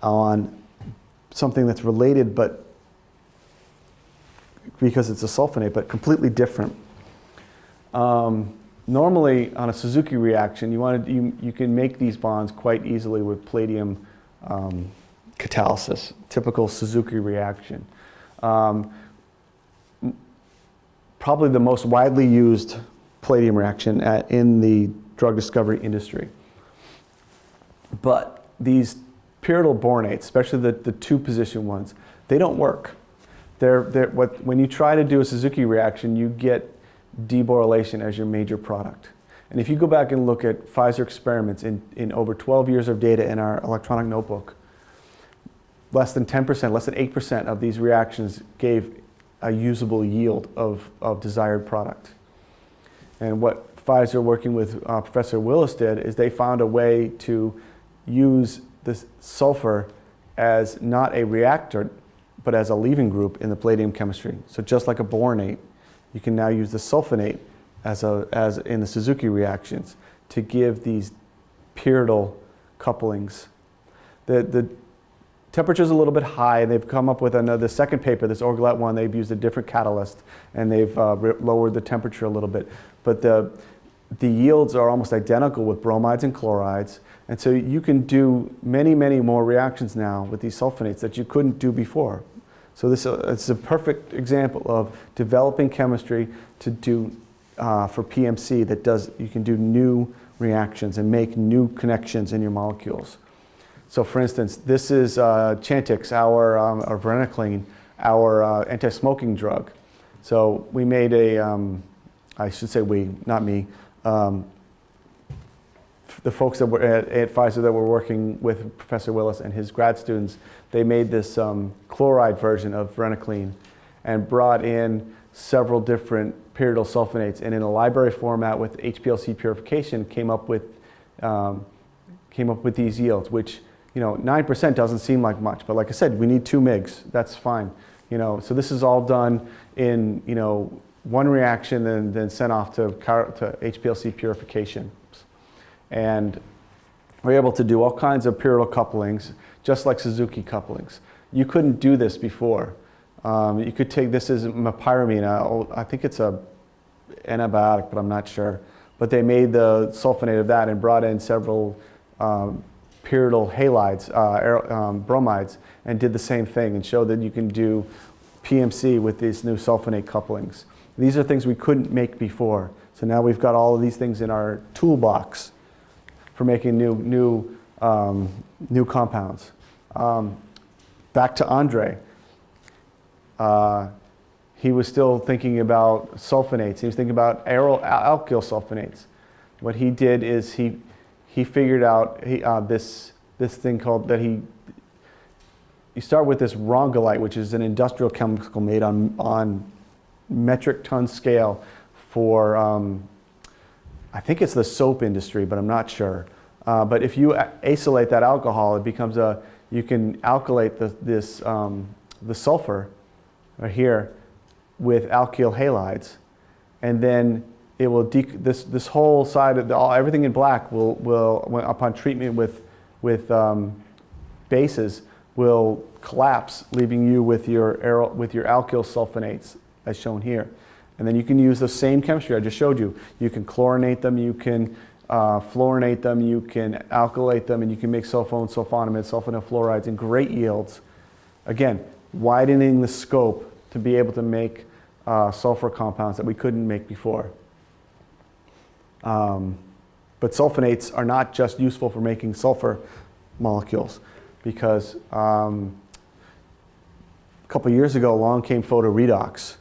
on something that's related, but because it's a sulfonate, but completely different. Um, normally, on a Suzuki reaction, you, wanted, you, you can make these bonds quite easily with palladium um, catalysis, typical Suzuki reaction. Um, probably the most widely used palladium reaction at, in the drug discovery industry. But these pyridyl boronates, especially the, the two position ones, they don't work. They're, they're, what, when you try to do a Suzuki reaction, you get deborylation as your major product. And if you go back and look at Pfizer experiments in, in over 12 years of data in our electronic notebook, less than 10%, less than 8% of these reactions gave a usable yield of, of desired product. And what Pfizer working with uh, Professor Willis did is they found a way to use this sulfur as not a reactor, but as a leaving group in the palladium chemistry. So just like a boronate, you can now use the sulfonate as, a, as in the Suzuki reactions to give these pyridyl couplings. The, the temperature is a little bit high, and they've come up with another, second paper, this Orgelet one, they've used a different catalyst, and they've uh, lowered the temperature a little bit but the, the yields are almost identical with bromides and chlorides. And so you can do many, many more reactions now with these sulfonates that you couldn't do before. So this is a perfect example of developing chemistry to do uh, for PMC that does, you can do new reactions and make new connections in your molecules. So for instance, this is uh, Chantix, our, um, our varenicline, our uh, anti-smoking drug. So we made a, um, I should say we, not me, um, the folks that were at, at, Pfizer that were working with Professor Willis and his grad students, they made this um, chloride version of varenicline and brought in several different pyridyl sulfonates and in a library format with HPLC purification came up with, um, came up with these yields, which you know, 9% doesn't seem like much, but like I said, we need two MIGs, that's fine. You know, so this is all done in, you know, one reaction and then sent off to, to HPLC purification. And we're able to do all kinds of pyridyl couplings, just like Suzuki couplings. You couldn't do this before. Um, you could take this as mepyramine. I think it's a antibiotic, but I'm not sure. But they made the sulfonate of that and brought in several um, pyridyl halides, uh, um, bromides, and did the same thing and showed that you can do PMC with these new sulfonate couplings. These are things we couldn't make before. So now we've got all of these things in our toolbox for making new, new, um, new compounds. Um, back to Andre. Uh, he was still thinking about sulfonates. He was thinking about aryl alkyl sulfonates. What he did is he, he figured out he, uh, this, this thing called that he, you start with this rongolite, which is an industrial chemical made on, on metric ton scale for, um, I think it's the soap industry, but I'm not sure. Uh, but if you acylate that alcohol, it becomes a, you can alkylate the, this, um, the sulfur right here with alkyl halides. And then it will, this, this whole side, of the, all, everything in black will, will upon treatment with, with um, bases, will collapse, leaving you with your, with your alkyl sulfonates, as shown here. And then you can use the same chemistry I just showed you. You can chlorinate them, you can uh, fluorinate them, you can alkylate them, and you can make sulfone, sulfonamide, sulfonyl fluorides in great yields. Again, widening the scope to be able to make uh, sulfur compounds that we couldn't make before. Um, but sulfonates are not just useful for making sulfur molecules because um, a couple years ago along came photoredox.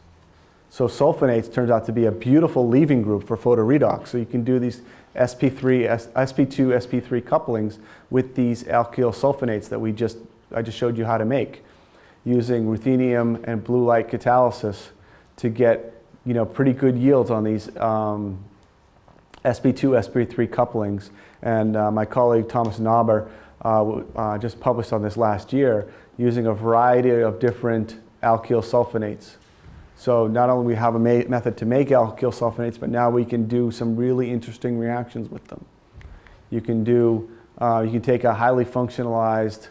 So sulfonates turns out to be a beautiful leaving group for photoredox. So you can do these SP3, sp2, sp3 couplings with these alkyl sulfonates that we just, I just showed you how to make using ruthenium and blue light catalysis to get you know, pretty good yields on these um, sp2, sp3 couplings. And uh, my colleague Thomas Nauber uh, uh, just published on this last year using a variety of different alkyl sulfonates. So not only we have a method to make alkyl sulfonates, but now we can do some really interesting reactions with them. You can do, uh, you can take a highly functionalized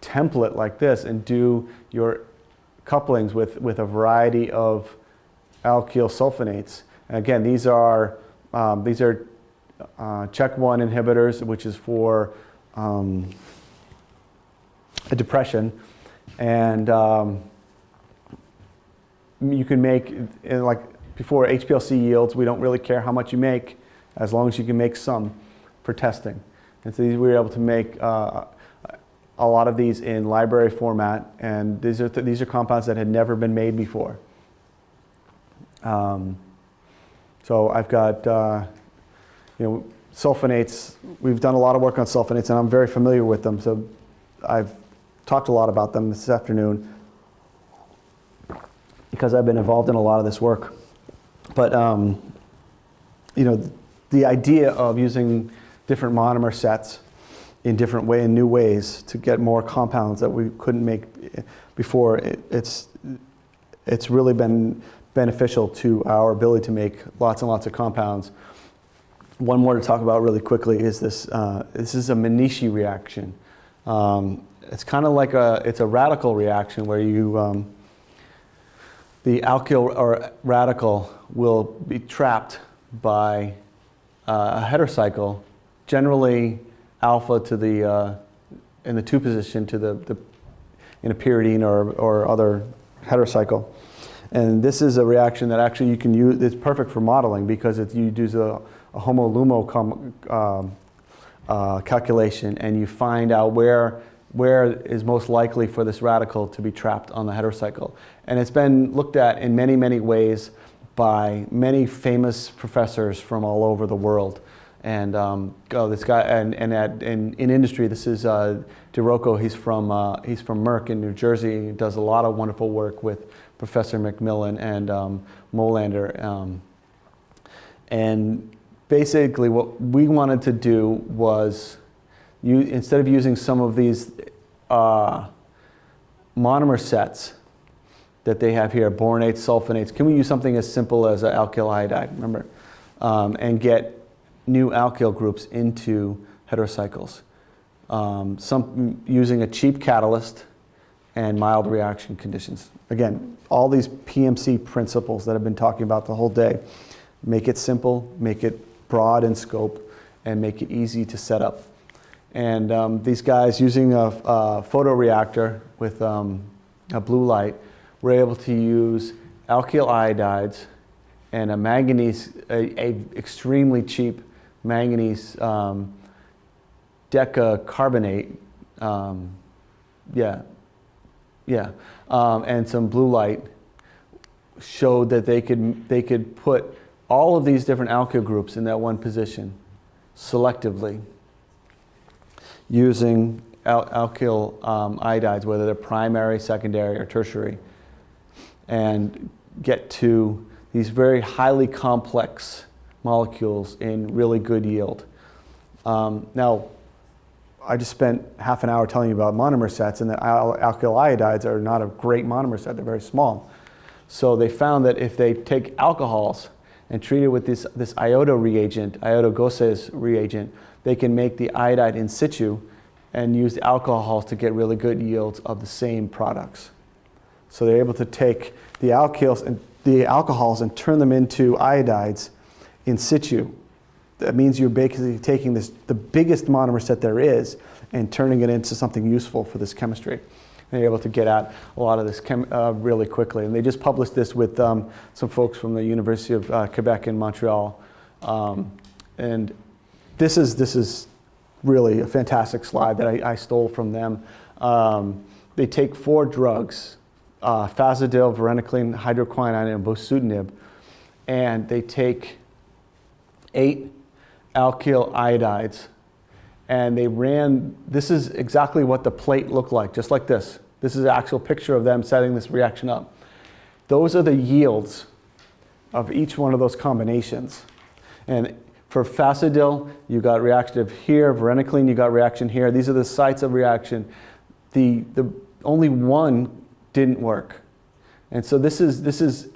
template like this and do your couplings with, with a variety of alkyl sulfonates. And again, these are, um, these are uh, CHEK1 inhibitors, which is for um, a depression. And um, you can make, like before HPLC yields, we don't really care how much you make as long as you can make some for testing. And so we were able to make uh, a lot of these in library format, and these are, th- these are compounds that had never been made before. Um, so I've got, uh, you know, sulfonates. We've done a lot of work on sulfonates, and I'm very familiar with them. So I've talked a lot about them this afternoon because I've been involved in a lot of this work. But um, you know, the idea of using different monomer sets in different way in new ways to get more compounds that we couldn't make before, it, it's it's really been beneficial to our ability to make lots and lots of compounds. One more to talk about really quickly is this. Uh, this is a Manishi reaction. Um, it's kind of like a it's a radical reaction where you um, the alkyl or radical will be trapped by uh, a heterocycle, generally alpha to the uh, in the two position to the, the in a pyridine or, or other heterocycle. And this is a reaction that actually you can use, it's perfect for modeling because it, you do a, homo-lumo um, uh, calculation and you find out where, where is most likely for this radical to be trapped on the heterocycle. And it's been looked at in many, many ways by many famous professors from all over the world. And um, oh, this guy, and, and at, in, in industry, this is uh, DeRocco. He's from, uh, he's from Merck in New Jersey. He does a lot of wonderful work with Professor McMillan and um, Molander. Um, and basically, what we wanted to do was, you, instead of using some of these uh, monomer sets that they have here, boronates, sulfonates, can we use something as simple as an alkyl iodide, remember? Um, and get new alkyl groups into heterocycles. Um, some using a cheap catalyst and mild reaction conditions. Again, all these PMC principles that I've been talking about the whole day. Make it simple, make it broad in scope, and make it easy to set up. And um, these guys using a, a photoreactor with um, a blue light were able to use alkyl iodides and a manganese, a, a extremely cheap manganese um, decacarbonate, um, yeah, yeah, um, and some blue light showed that they could they could put all of these different alkyl groups in that one position selectively using al alkyl um, iodides, whether they're primary, secondary, or tertiary, and get to these very highly complex molecules in really good yield. Um, now, I just spent half an hour telling you about monomer sets, and the al alkyl iodides are not a great monomer set, they're very small. So they found that if they take alcohols and treat it with this, this iodo reagent, iodo-Gosses reagent, they can make the iodide in situ and use the alcohols to get really good yields of the same products. So they're able to take the alkyls and the alcohols and turn them into iodides in situ. That means you're basically taking this, the biggest monomer set there is and turning it into something useful for this chemistry. And they're able to get at a lot of this uh, really quickly. And they just published this with um, some folks from the University of uh, Quebec in Montreal. Um, and this is, this is really a fantastic slide that I, I stole from them. Um, they take four drugs, uh, fasudil, varenicline, hydroquinine, and bosutinib, and they take eight alkyl iodides, and they ran, this is exactly what the plate looked like, just like this. This is an actual picture of them setting this reaction up. Those are the yields of each one of those combinations. And for fasudil, you got reaction here. Varenicline, you got reaction here. These are the sites of reaction. The, the only one didn't work. And so this is, this is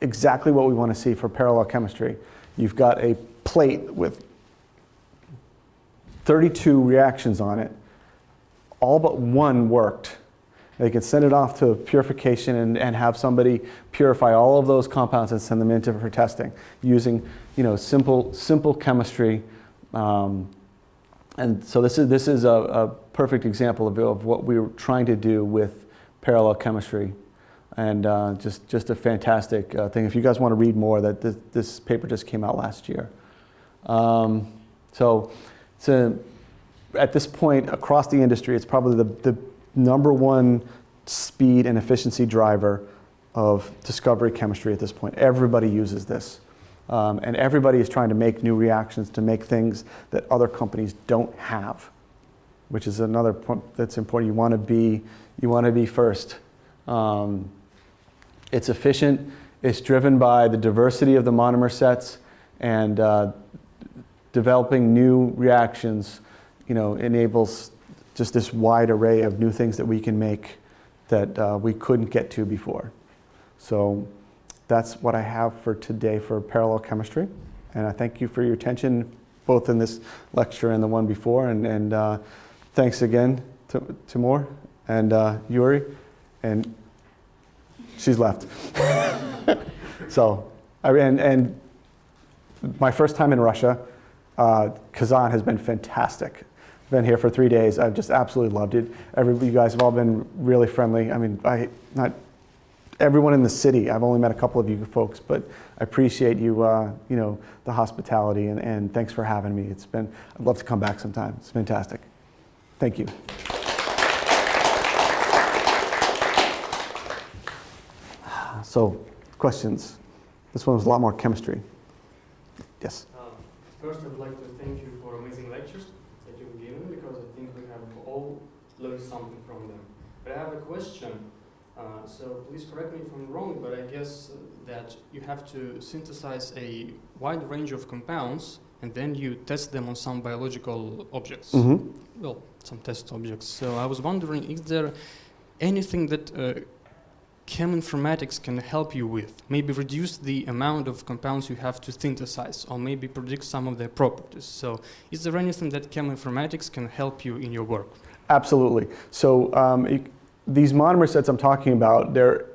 exactly what we want to see for parallel chemistry. You've got a plate with 32 reactions on it. All but one worked. They could send it off to purification and, and have somebody purify all of those compounds and send them into for testing using you know, simple, simple chemistry. Um, and so this is, this is a, a perfect example of, of, what we were trying to do with parallel chemistry. And uh, just, just a fantastic uh, thing. If you guys want to read more, that this, this paper just came out last year. Um, so at this point across the industry, it's probably the, the number one speed and efficiency driver of discovery chemistry at this point. Everybody uses this. Um, and everybody is trying to make new reactions to make things that other companies don't have, which is another point that's important. You want to be, you want to be first. Um, it's efficient. It's driven by the diversity of the monomer sets and uh, developing new reactions, you know, enables just this wide array of new things that we can make that uh, we couldn't get to before. So that's what I have for today for parallel chemistry. And I thank you for your attention, both in this lecture and the one before. And, and uh, thanks again to Timur and uh, Yuri. And she's left. so, I, and, and my first time in Russia, uh, Kazan has been fantastic been here for three days. I've just absolutely loved it. Every, you guys have all been really friendly. I mean, I, not everyone in the city. I've only met a couple of you folks, but I appreciate you, uh, you know, the hospitality and, and thanks for having me. It's been, I'd love to come back sometime. It's fantastic. Thank you. So, questions? This one was a lot more chemistry. Yes? Uh, first, I'd like to thank you for amazing lectures because I think we have all learned something from them. But I have a question. Uh, so please correct me if I'm wrong, but I guess that you have to synthesize a wide range of compounds and then you test them on some biological objects. Mm -hmm. Well, some test objects. So I was wondering, is there anything that uh, cheminformatics can help you with? Maybe reduce the amount of compounds you have to synthesize or maybe predict some of their properties. So is there anything that cheminformatics can help you in your work? Absolutely. So um, these monomer sets I'm talking about, they're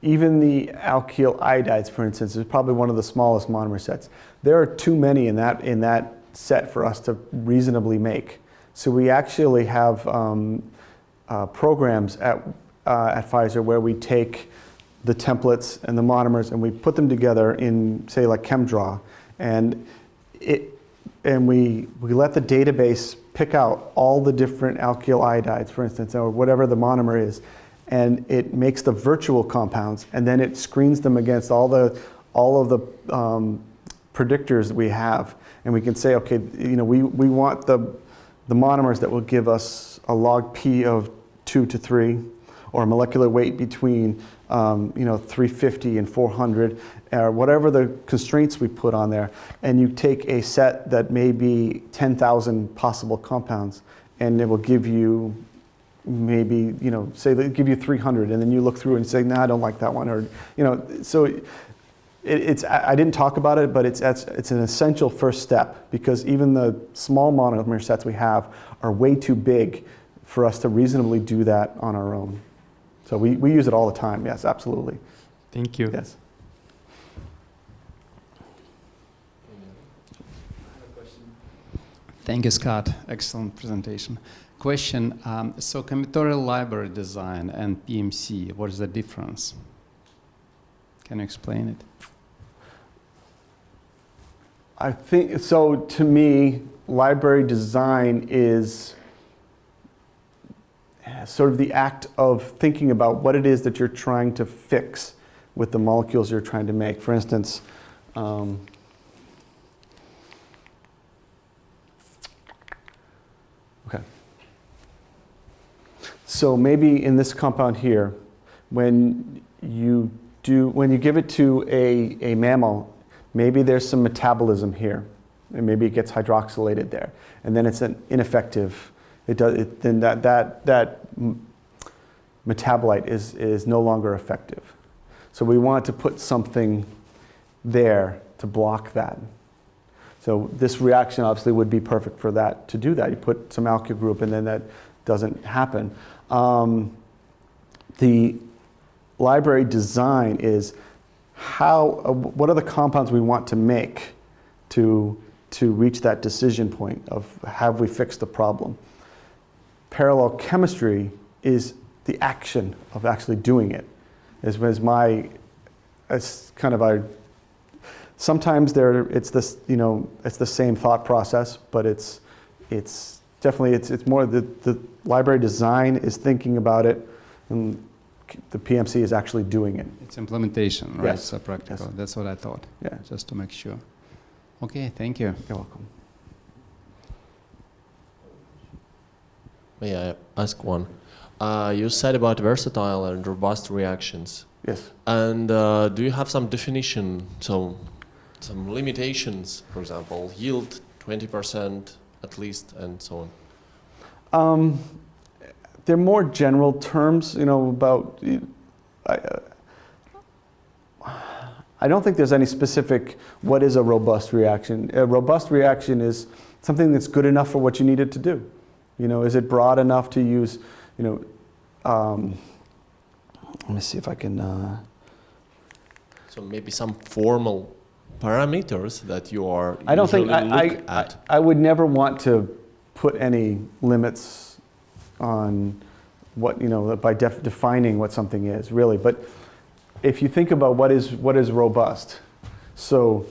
even the alkyl iodides, for instance, is probably one of the smallest monomer sets. There are too many in that, in that set for us to reasonably make. So we actually have um, uh, programs at uh, at Pfizer where we take the templates and the monomers and we put them together in, say, like ChemDraw. And, it, and we, we let the database pick out all the different alkyl iodides, for instance, or whatever the monomer is. And it makes the virtual compounds, and then it screens them against all, the, all of the um, predictors we have. And we can say, okay, you know, we, we want the the monomers that will give us a log P of 2 to 3, or a molecular weight between um, you know, 350 and 400, or whatever the constraints we put on there, and you take a set that may be 10,000 possible compounds, and it will give you maybe, you know, say they give you 300, and then you look through and say, nah, I don't like that one, or, you know, so it, it's, I didn't talk about it, but it's, it's, it's an essential first step, because even the small monomer sets we have are way too big for us to reasonably do that on our own. So we, we use it all the time, yes, absolutely, Thank you. yes. Thank you, Scott. Excellent presentation. Question, um, so combinatorial library design and PMC, what is the difference? Can you explain it? I think, so to me, library design is sort of the act of thinking about what it is that you're trying to fix with the molecules you're trying to make. For instance, um, okay. So maybe in this compound here, when you do, when you give it to a, a mammal, maybe there's some metabolism here, and maybe it gets hydroxylated there, and then it's an ineffective. It does. It, then that that that metabolite is is no longer effective. So we want to put something there to block that. So this reaction obviously would be perfect for that to do that. You put some alkyl group, and then that doesn't happen. Um, the library design is how, uh, what are the compounds we want to make to, to reach that decision point of have we fixed the problem? Parallel chemistry is the action of actually doing it. Is, is my, it's kind of our, sometimes there, it's this, you know, it's the same thought process, but it's, it's definitely, it's, it's more the, the library design is thinking about it and the PMC is actually doing it. It's implementation, right? Yes. So practical. Yes. That's what I thought, Yeah, just to make sure. Okay, thank you. you're welcome. May I ask one? Uh, you said about versatile and robust reactions. Yes. And uh, do you have some definition, so some limitations, for example, yield 20% at least, and so on? Um, they're more general terms, you know, about. I, uh, I don't think there's any specific what is a robust reaction. A robust reaction is something that's good enough for what you need it to do. You know, is it broad enough to use, you know, um, let me see if I can. Uh, So maybe some formal parameters that you are I don't think I, look I, at. I, I would never want to put any limits on what you know by def- defining what something is really. But if you think about what is what is robust, so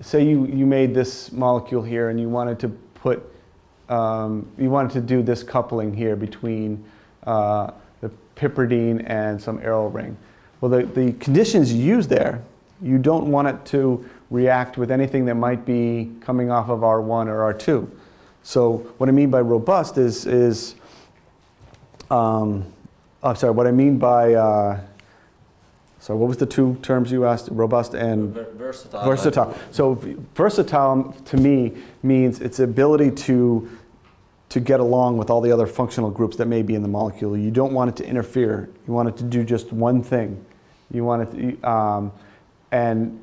say you you made this molecule here and you wanted to put um, you wanted to do this coupling here between uh, the piperidine and some arrow ring. Well, the, the conditions you use there, you don't want it to react with anything that might be coming off of R1 or R2. So what I mean by robust is, is um, I'm sorry, what I mean by, uh, sorry, what was the two terms you asked? Robust and Ver- versatile. versatile. So versatile to me means its ability to to get along with all the other functional groups that may be in the molecule. You don't want it to interfere. You want it to do just one thing. You want it to, um, and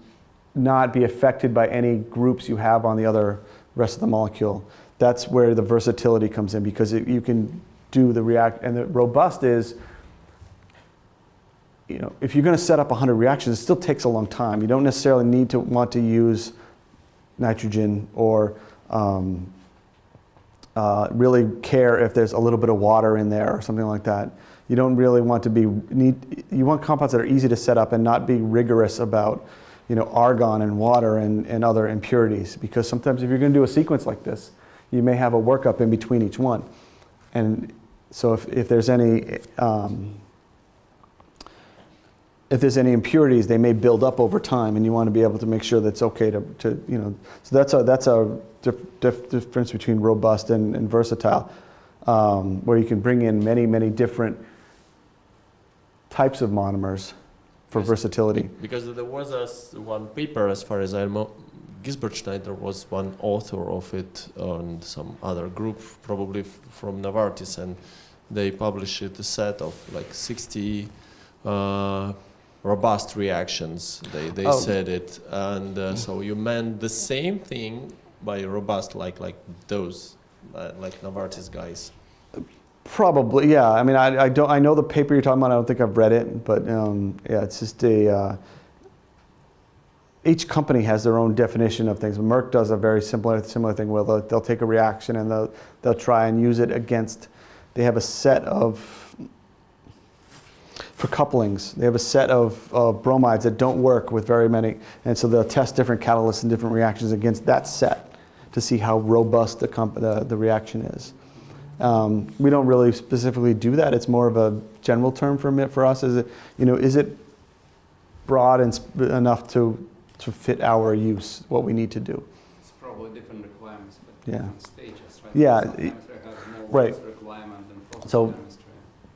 not be affected by any groups you have on the other rest of the molecule. That's where the versatility comes in because it, you can do the react. And the robust is you know, if you're going to set up 100 reactions, it still takes a long time. You don't necessarily need to want to use nitrogen or um, uh, really care if there's a little bit of water in there or something like that. You don't really want to be need. You want compounds that are easy to set up and not be rigorous about, you know, argon and water and, and other impurities. Because sometimes if you're going to do a sequence like this, you may have a workup in between each one, and so if, if there's any um, if there's any impurities, they may build up over time, and you want to be able to make sure that's okay to, to you know. So that's a that's a dif- dif- difference between robust and, and versatile, um, where you can bring in many many different types of monomers for Yes. versatility. Because there was a s one paper, as far as I know, Gisbert Schneider was one author of it and some other group, probably f- from Novartis, and they published a set of like 60 uh, robust reactions. They, they Oh. said it, and uh, so you meant the same thing by robust, like like those, uh, like Novartis guys. Probably, yeah. I mean, I, I don't. I know the paper you're talking about. I don't think I've read it, but um, yeah, it's just a. Uh, each company has their own definition of things. Merck does a very similar similar thing where they'll, they'll take a reaction and they'll they'll try and use it against. They have a set of for couplings. They have a set of uh, bromides that don't work with very many, and so they'll test different catalysts and different reactions against that set to see how robust the comp- the, the reaction is. Um, we don't really specifically do that. It's more of a general term for for us. Is it, you know, is it broad and sp- enough to to fit our use, what we need to do? It's probably different requirements, but Yeah. different stages, right? Yeah, Some it- chemistry more right. So-.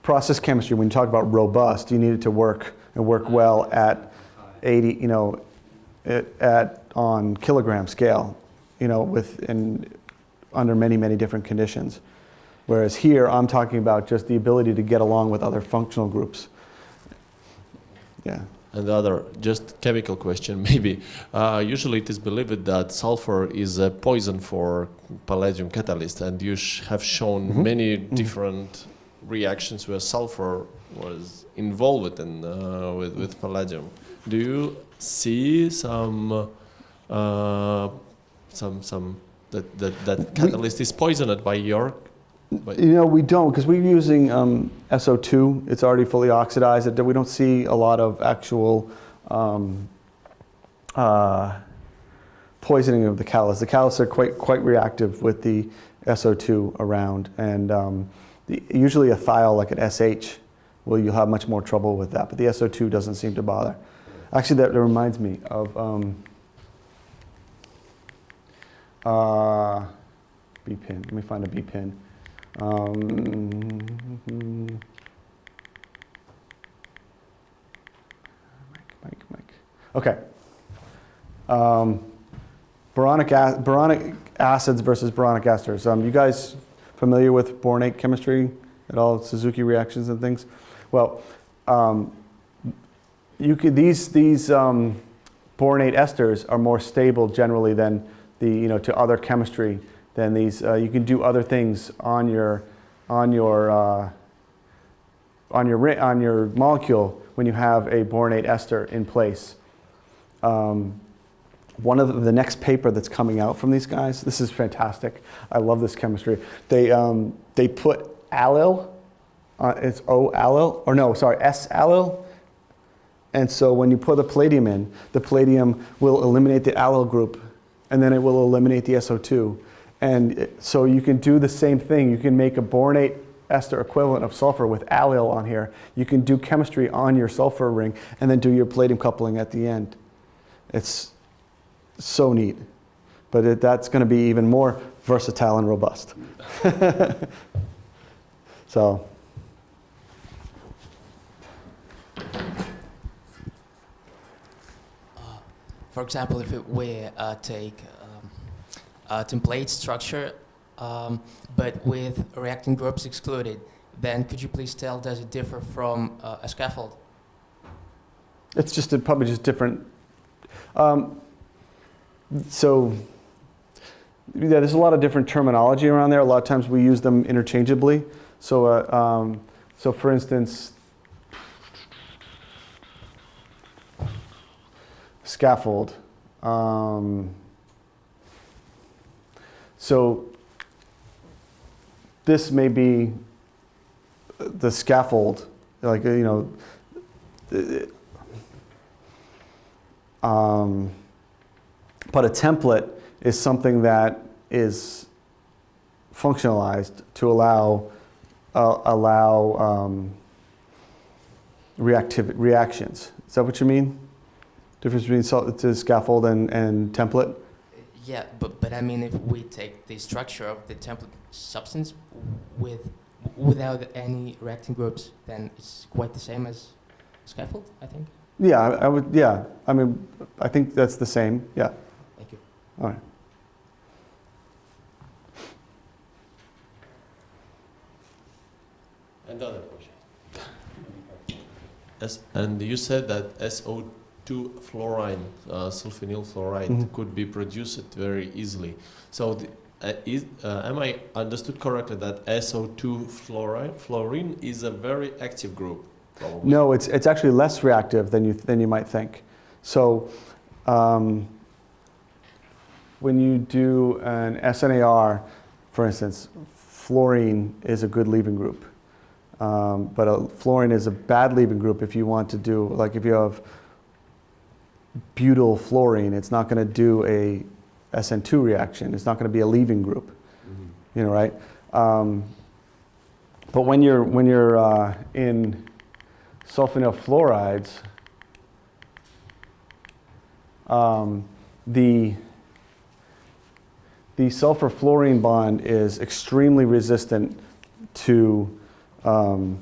Process chemistry. When you talk about robust, you need it to work and work well at 80, you know, at, at on kilogram scale, you know, with in under many many different conditions. Whereas here, I'm talking about just the ability to get along with other functional groups. Yeah. And the other, just chemical question, maybe. Uh, usually it is believed that sulfur is a poison for palladium catalyst, and you sh- have shown Mhm. many different reactions where sulfur was involved in uh, with, with palladium. Do you see some uh, some some that that, that catalyst is poisoned by your by, You know, we don't because we're using um, SO2. It's already fully oxidized. It- We don't see a lot of actual um, uh, poisoning of the catalyst. The catalysts are quite quite reactive with the SO2 around, and um, the, usually a thiol like an SH, well, you'll have much more trouble with that. But the SO2 doesn't seem to bother. Actually, that reminds me of um, uh, B pin. Let me find a B pin. Um, Mike, Mike, Mike. Okay. Um, boronic, boronic acids versus boronic esters. Um, you guys familiar with boronate chemistry at all? Suzuki reactions and things. Well, um, you could these these um, boronate esters are more stable generally than the you know to other chemistry than these. Uh, you can do other things on your on your uh, on your on your molecule when you have a boronate ester in place. Um, one of the, the next paper that's coming out from these guys, this is fantastic. I love this chemistry. They um, they put allyl, uh, it's O allyl or no, sorry S allyl and so when you put the palladium in, the palladium will eliminate the allyl group, and then it will eliminate the SO2. And it- so you can do the same thing. You can make a boronate ester equivalent of sulfur with allyl on here. You can do chemistry on your sulfur ring, and then do your palladium coupling at the end. It's so neat. But it, that's going to be even more versatile and robust. so. For example, if it we uh, take um, a template structure, um, but with reacting groups excluded, then could you please tell, does it differ from uh, a scaffold? It's just a, probably just different. Um, so yeah, there's a lot of different terminology around there. A lot of times we use them interchangeably. So uh, um, so for instance, scaffold. Um, so this may be the scaffold, like you know. Um, but a template is something that is functionalized to allow uh, allow um, reactiv reactions. Is that what you mean? Difference between scaffold and, and template? Yeah, but, but I mean, if we take the structure of the template substance with, without any reacting groups, then it's quite the same as scaffold, I think. Yeah, I, I would. Yeah, I mean, I think that's the same. Yeah. Thank you. All right. Another question. As, and you said that SO2 fluorine, uh, sulfonyl fluoride, Mhm. could be produced very easily. So, the, uh, is, uh, am I understood correctly that SO2 fluorine, fluorine is a very active group? Probably. No, it's, it's actually less reactive than you, than you might think. So um, when you do an SNAR, for instance, fluorine is a good leaving group. Um, but a, fluorine is a bad leaving group if you want to do, like if you have butyl fluorine, it's not going to do a SN2 reaction. It's not going to be a leaving group Mhm. you know, right? Um, but when you're when you're uh, in sulfonyl fluorides, um, the the sulfur fluorine bond is extremely resistant to um,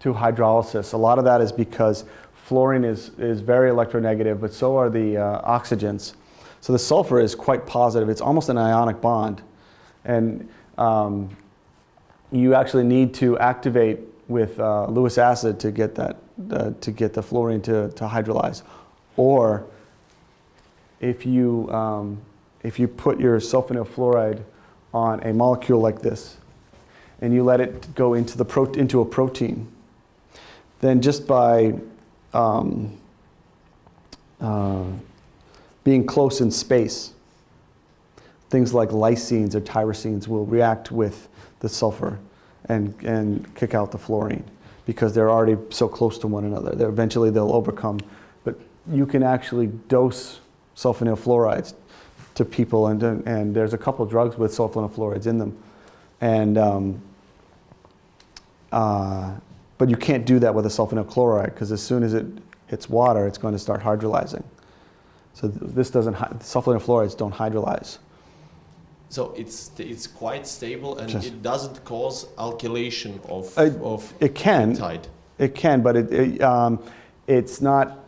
to hydrolysis. A lot of that is because fluorine is is very electronegative, but so are the uh, oxygens. So the sulfur is quite positive. It's almost an ionic bond. And um, you actually need to activate with uh, Lewis acid to get that uh, to get the fluorine to, to hydrolyze. Or if you um, if you put your sulfonyl fluoride on a molecule like this, and you let it go into the pro- into a protein, then just by um, uh, being close in space, things like lysines or tyrosines will react with the sulfur and, and kick out the fluorine because they're already so close to one another. They're, eventually they'll overcome. But you can actually dose sulfonyl fluorides to people, and, and there's a couple drugs with sulfonyl fluorides in them. And, um, uh, but you can't do that with a sulfonyl chloride because as soon as it hits water, it's going to start hydrolyzing. So th- this doesn't, sulfonyl fluorides don't hydrolyze. So it's it's quite stable and Just- it doesn't cause alkylation of Uh, of It can, tide. it can, but it, it, um, it's not,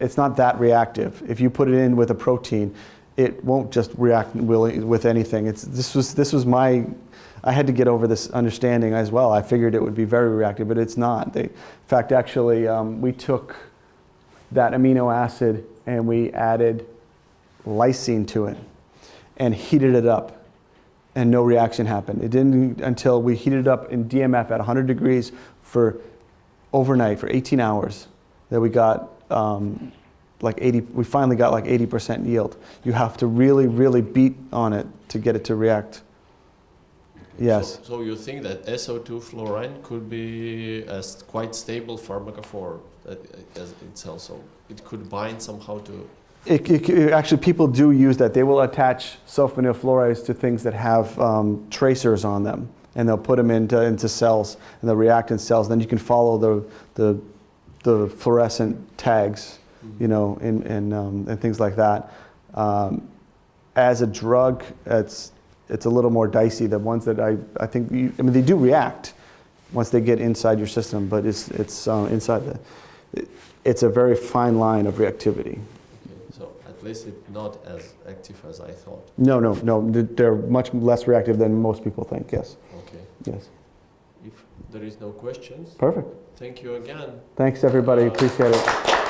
it's not that reactive. If you put it in with a protein, it won't just react with anything. It's, this was, this was my, I had to get over this understanding as well. I figured it would be very reactive, but it's not. They, in fact, actually, um, we took that amino acid and we added lysine to it and heated it up and no reaction happened. It didn't until we heated it up in DMF at 100 degrees for overnight for 18 hours that we got um, like 80. We finally got like 80% yield. You have to really, really beat on it to get it to react. Yes. So, so you think that SO2 fluorine could be a s- quite stable pharmacophore uh, as itself, so it could bind somehow to. It, it- it- actually, people do use that. They will attach sulfonyl fluorides to things that have um, tracers on them, and they'll put them into, into cells, and they'll react in cells. Then you can follow the, the, the fluorescent tags, you know, and, and, um, and things like that. Um, as a drug, it's, it's a little more dicey. The ones that I, I think, you, I mean, they do react once they get inside your system, but it's, it's uh, inside the, it, it's a very fine line of reactivity. Okay, so at least it's not as active as I thought. No, no, no. They're much less reactive than most people think. Yes, Okay. yes. If there is no questions, Perfect. Thank you again. Thanks, everybody. Appreciate it.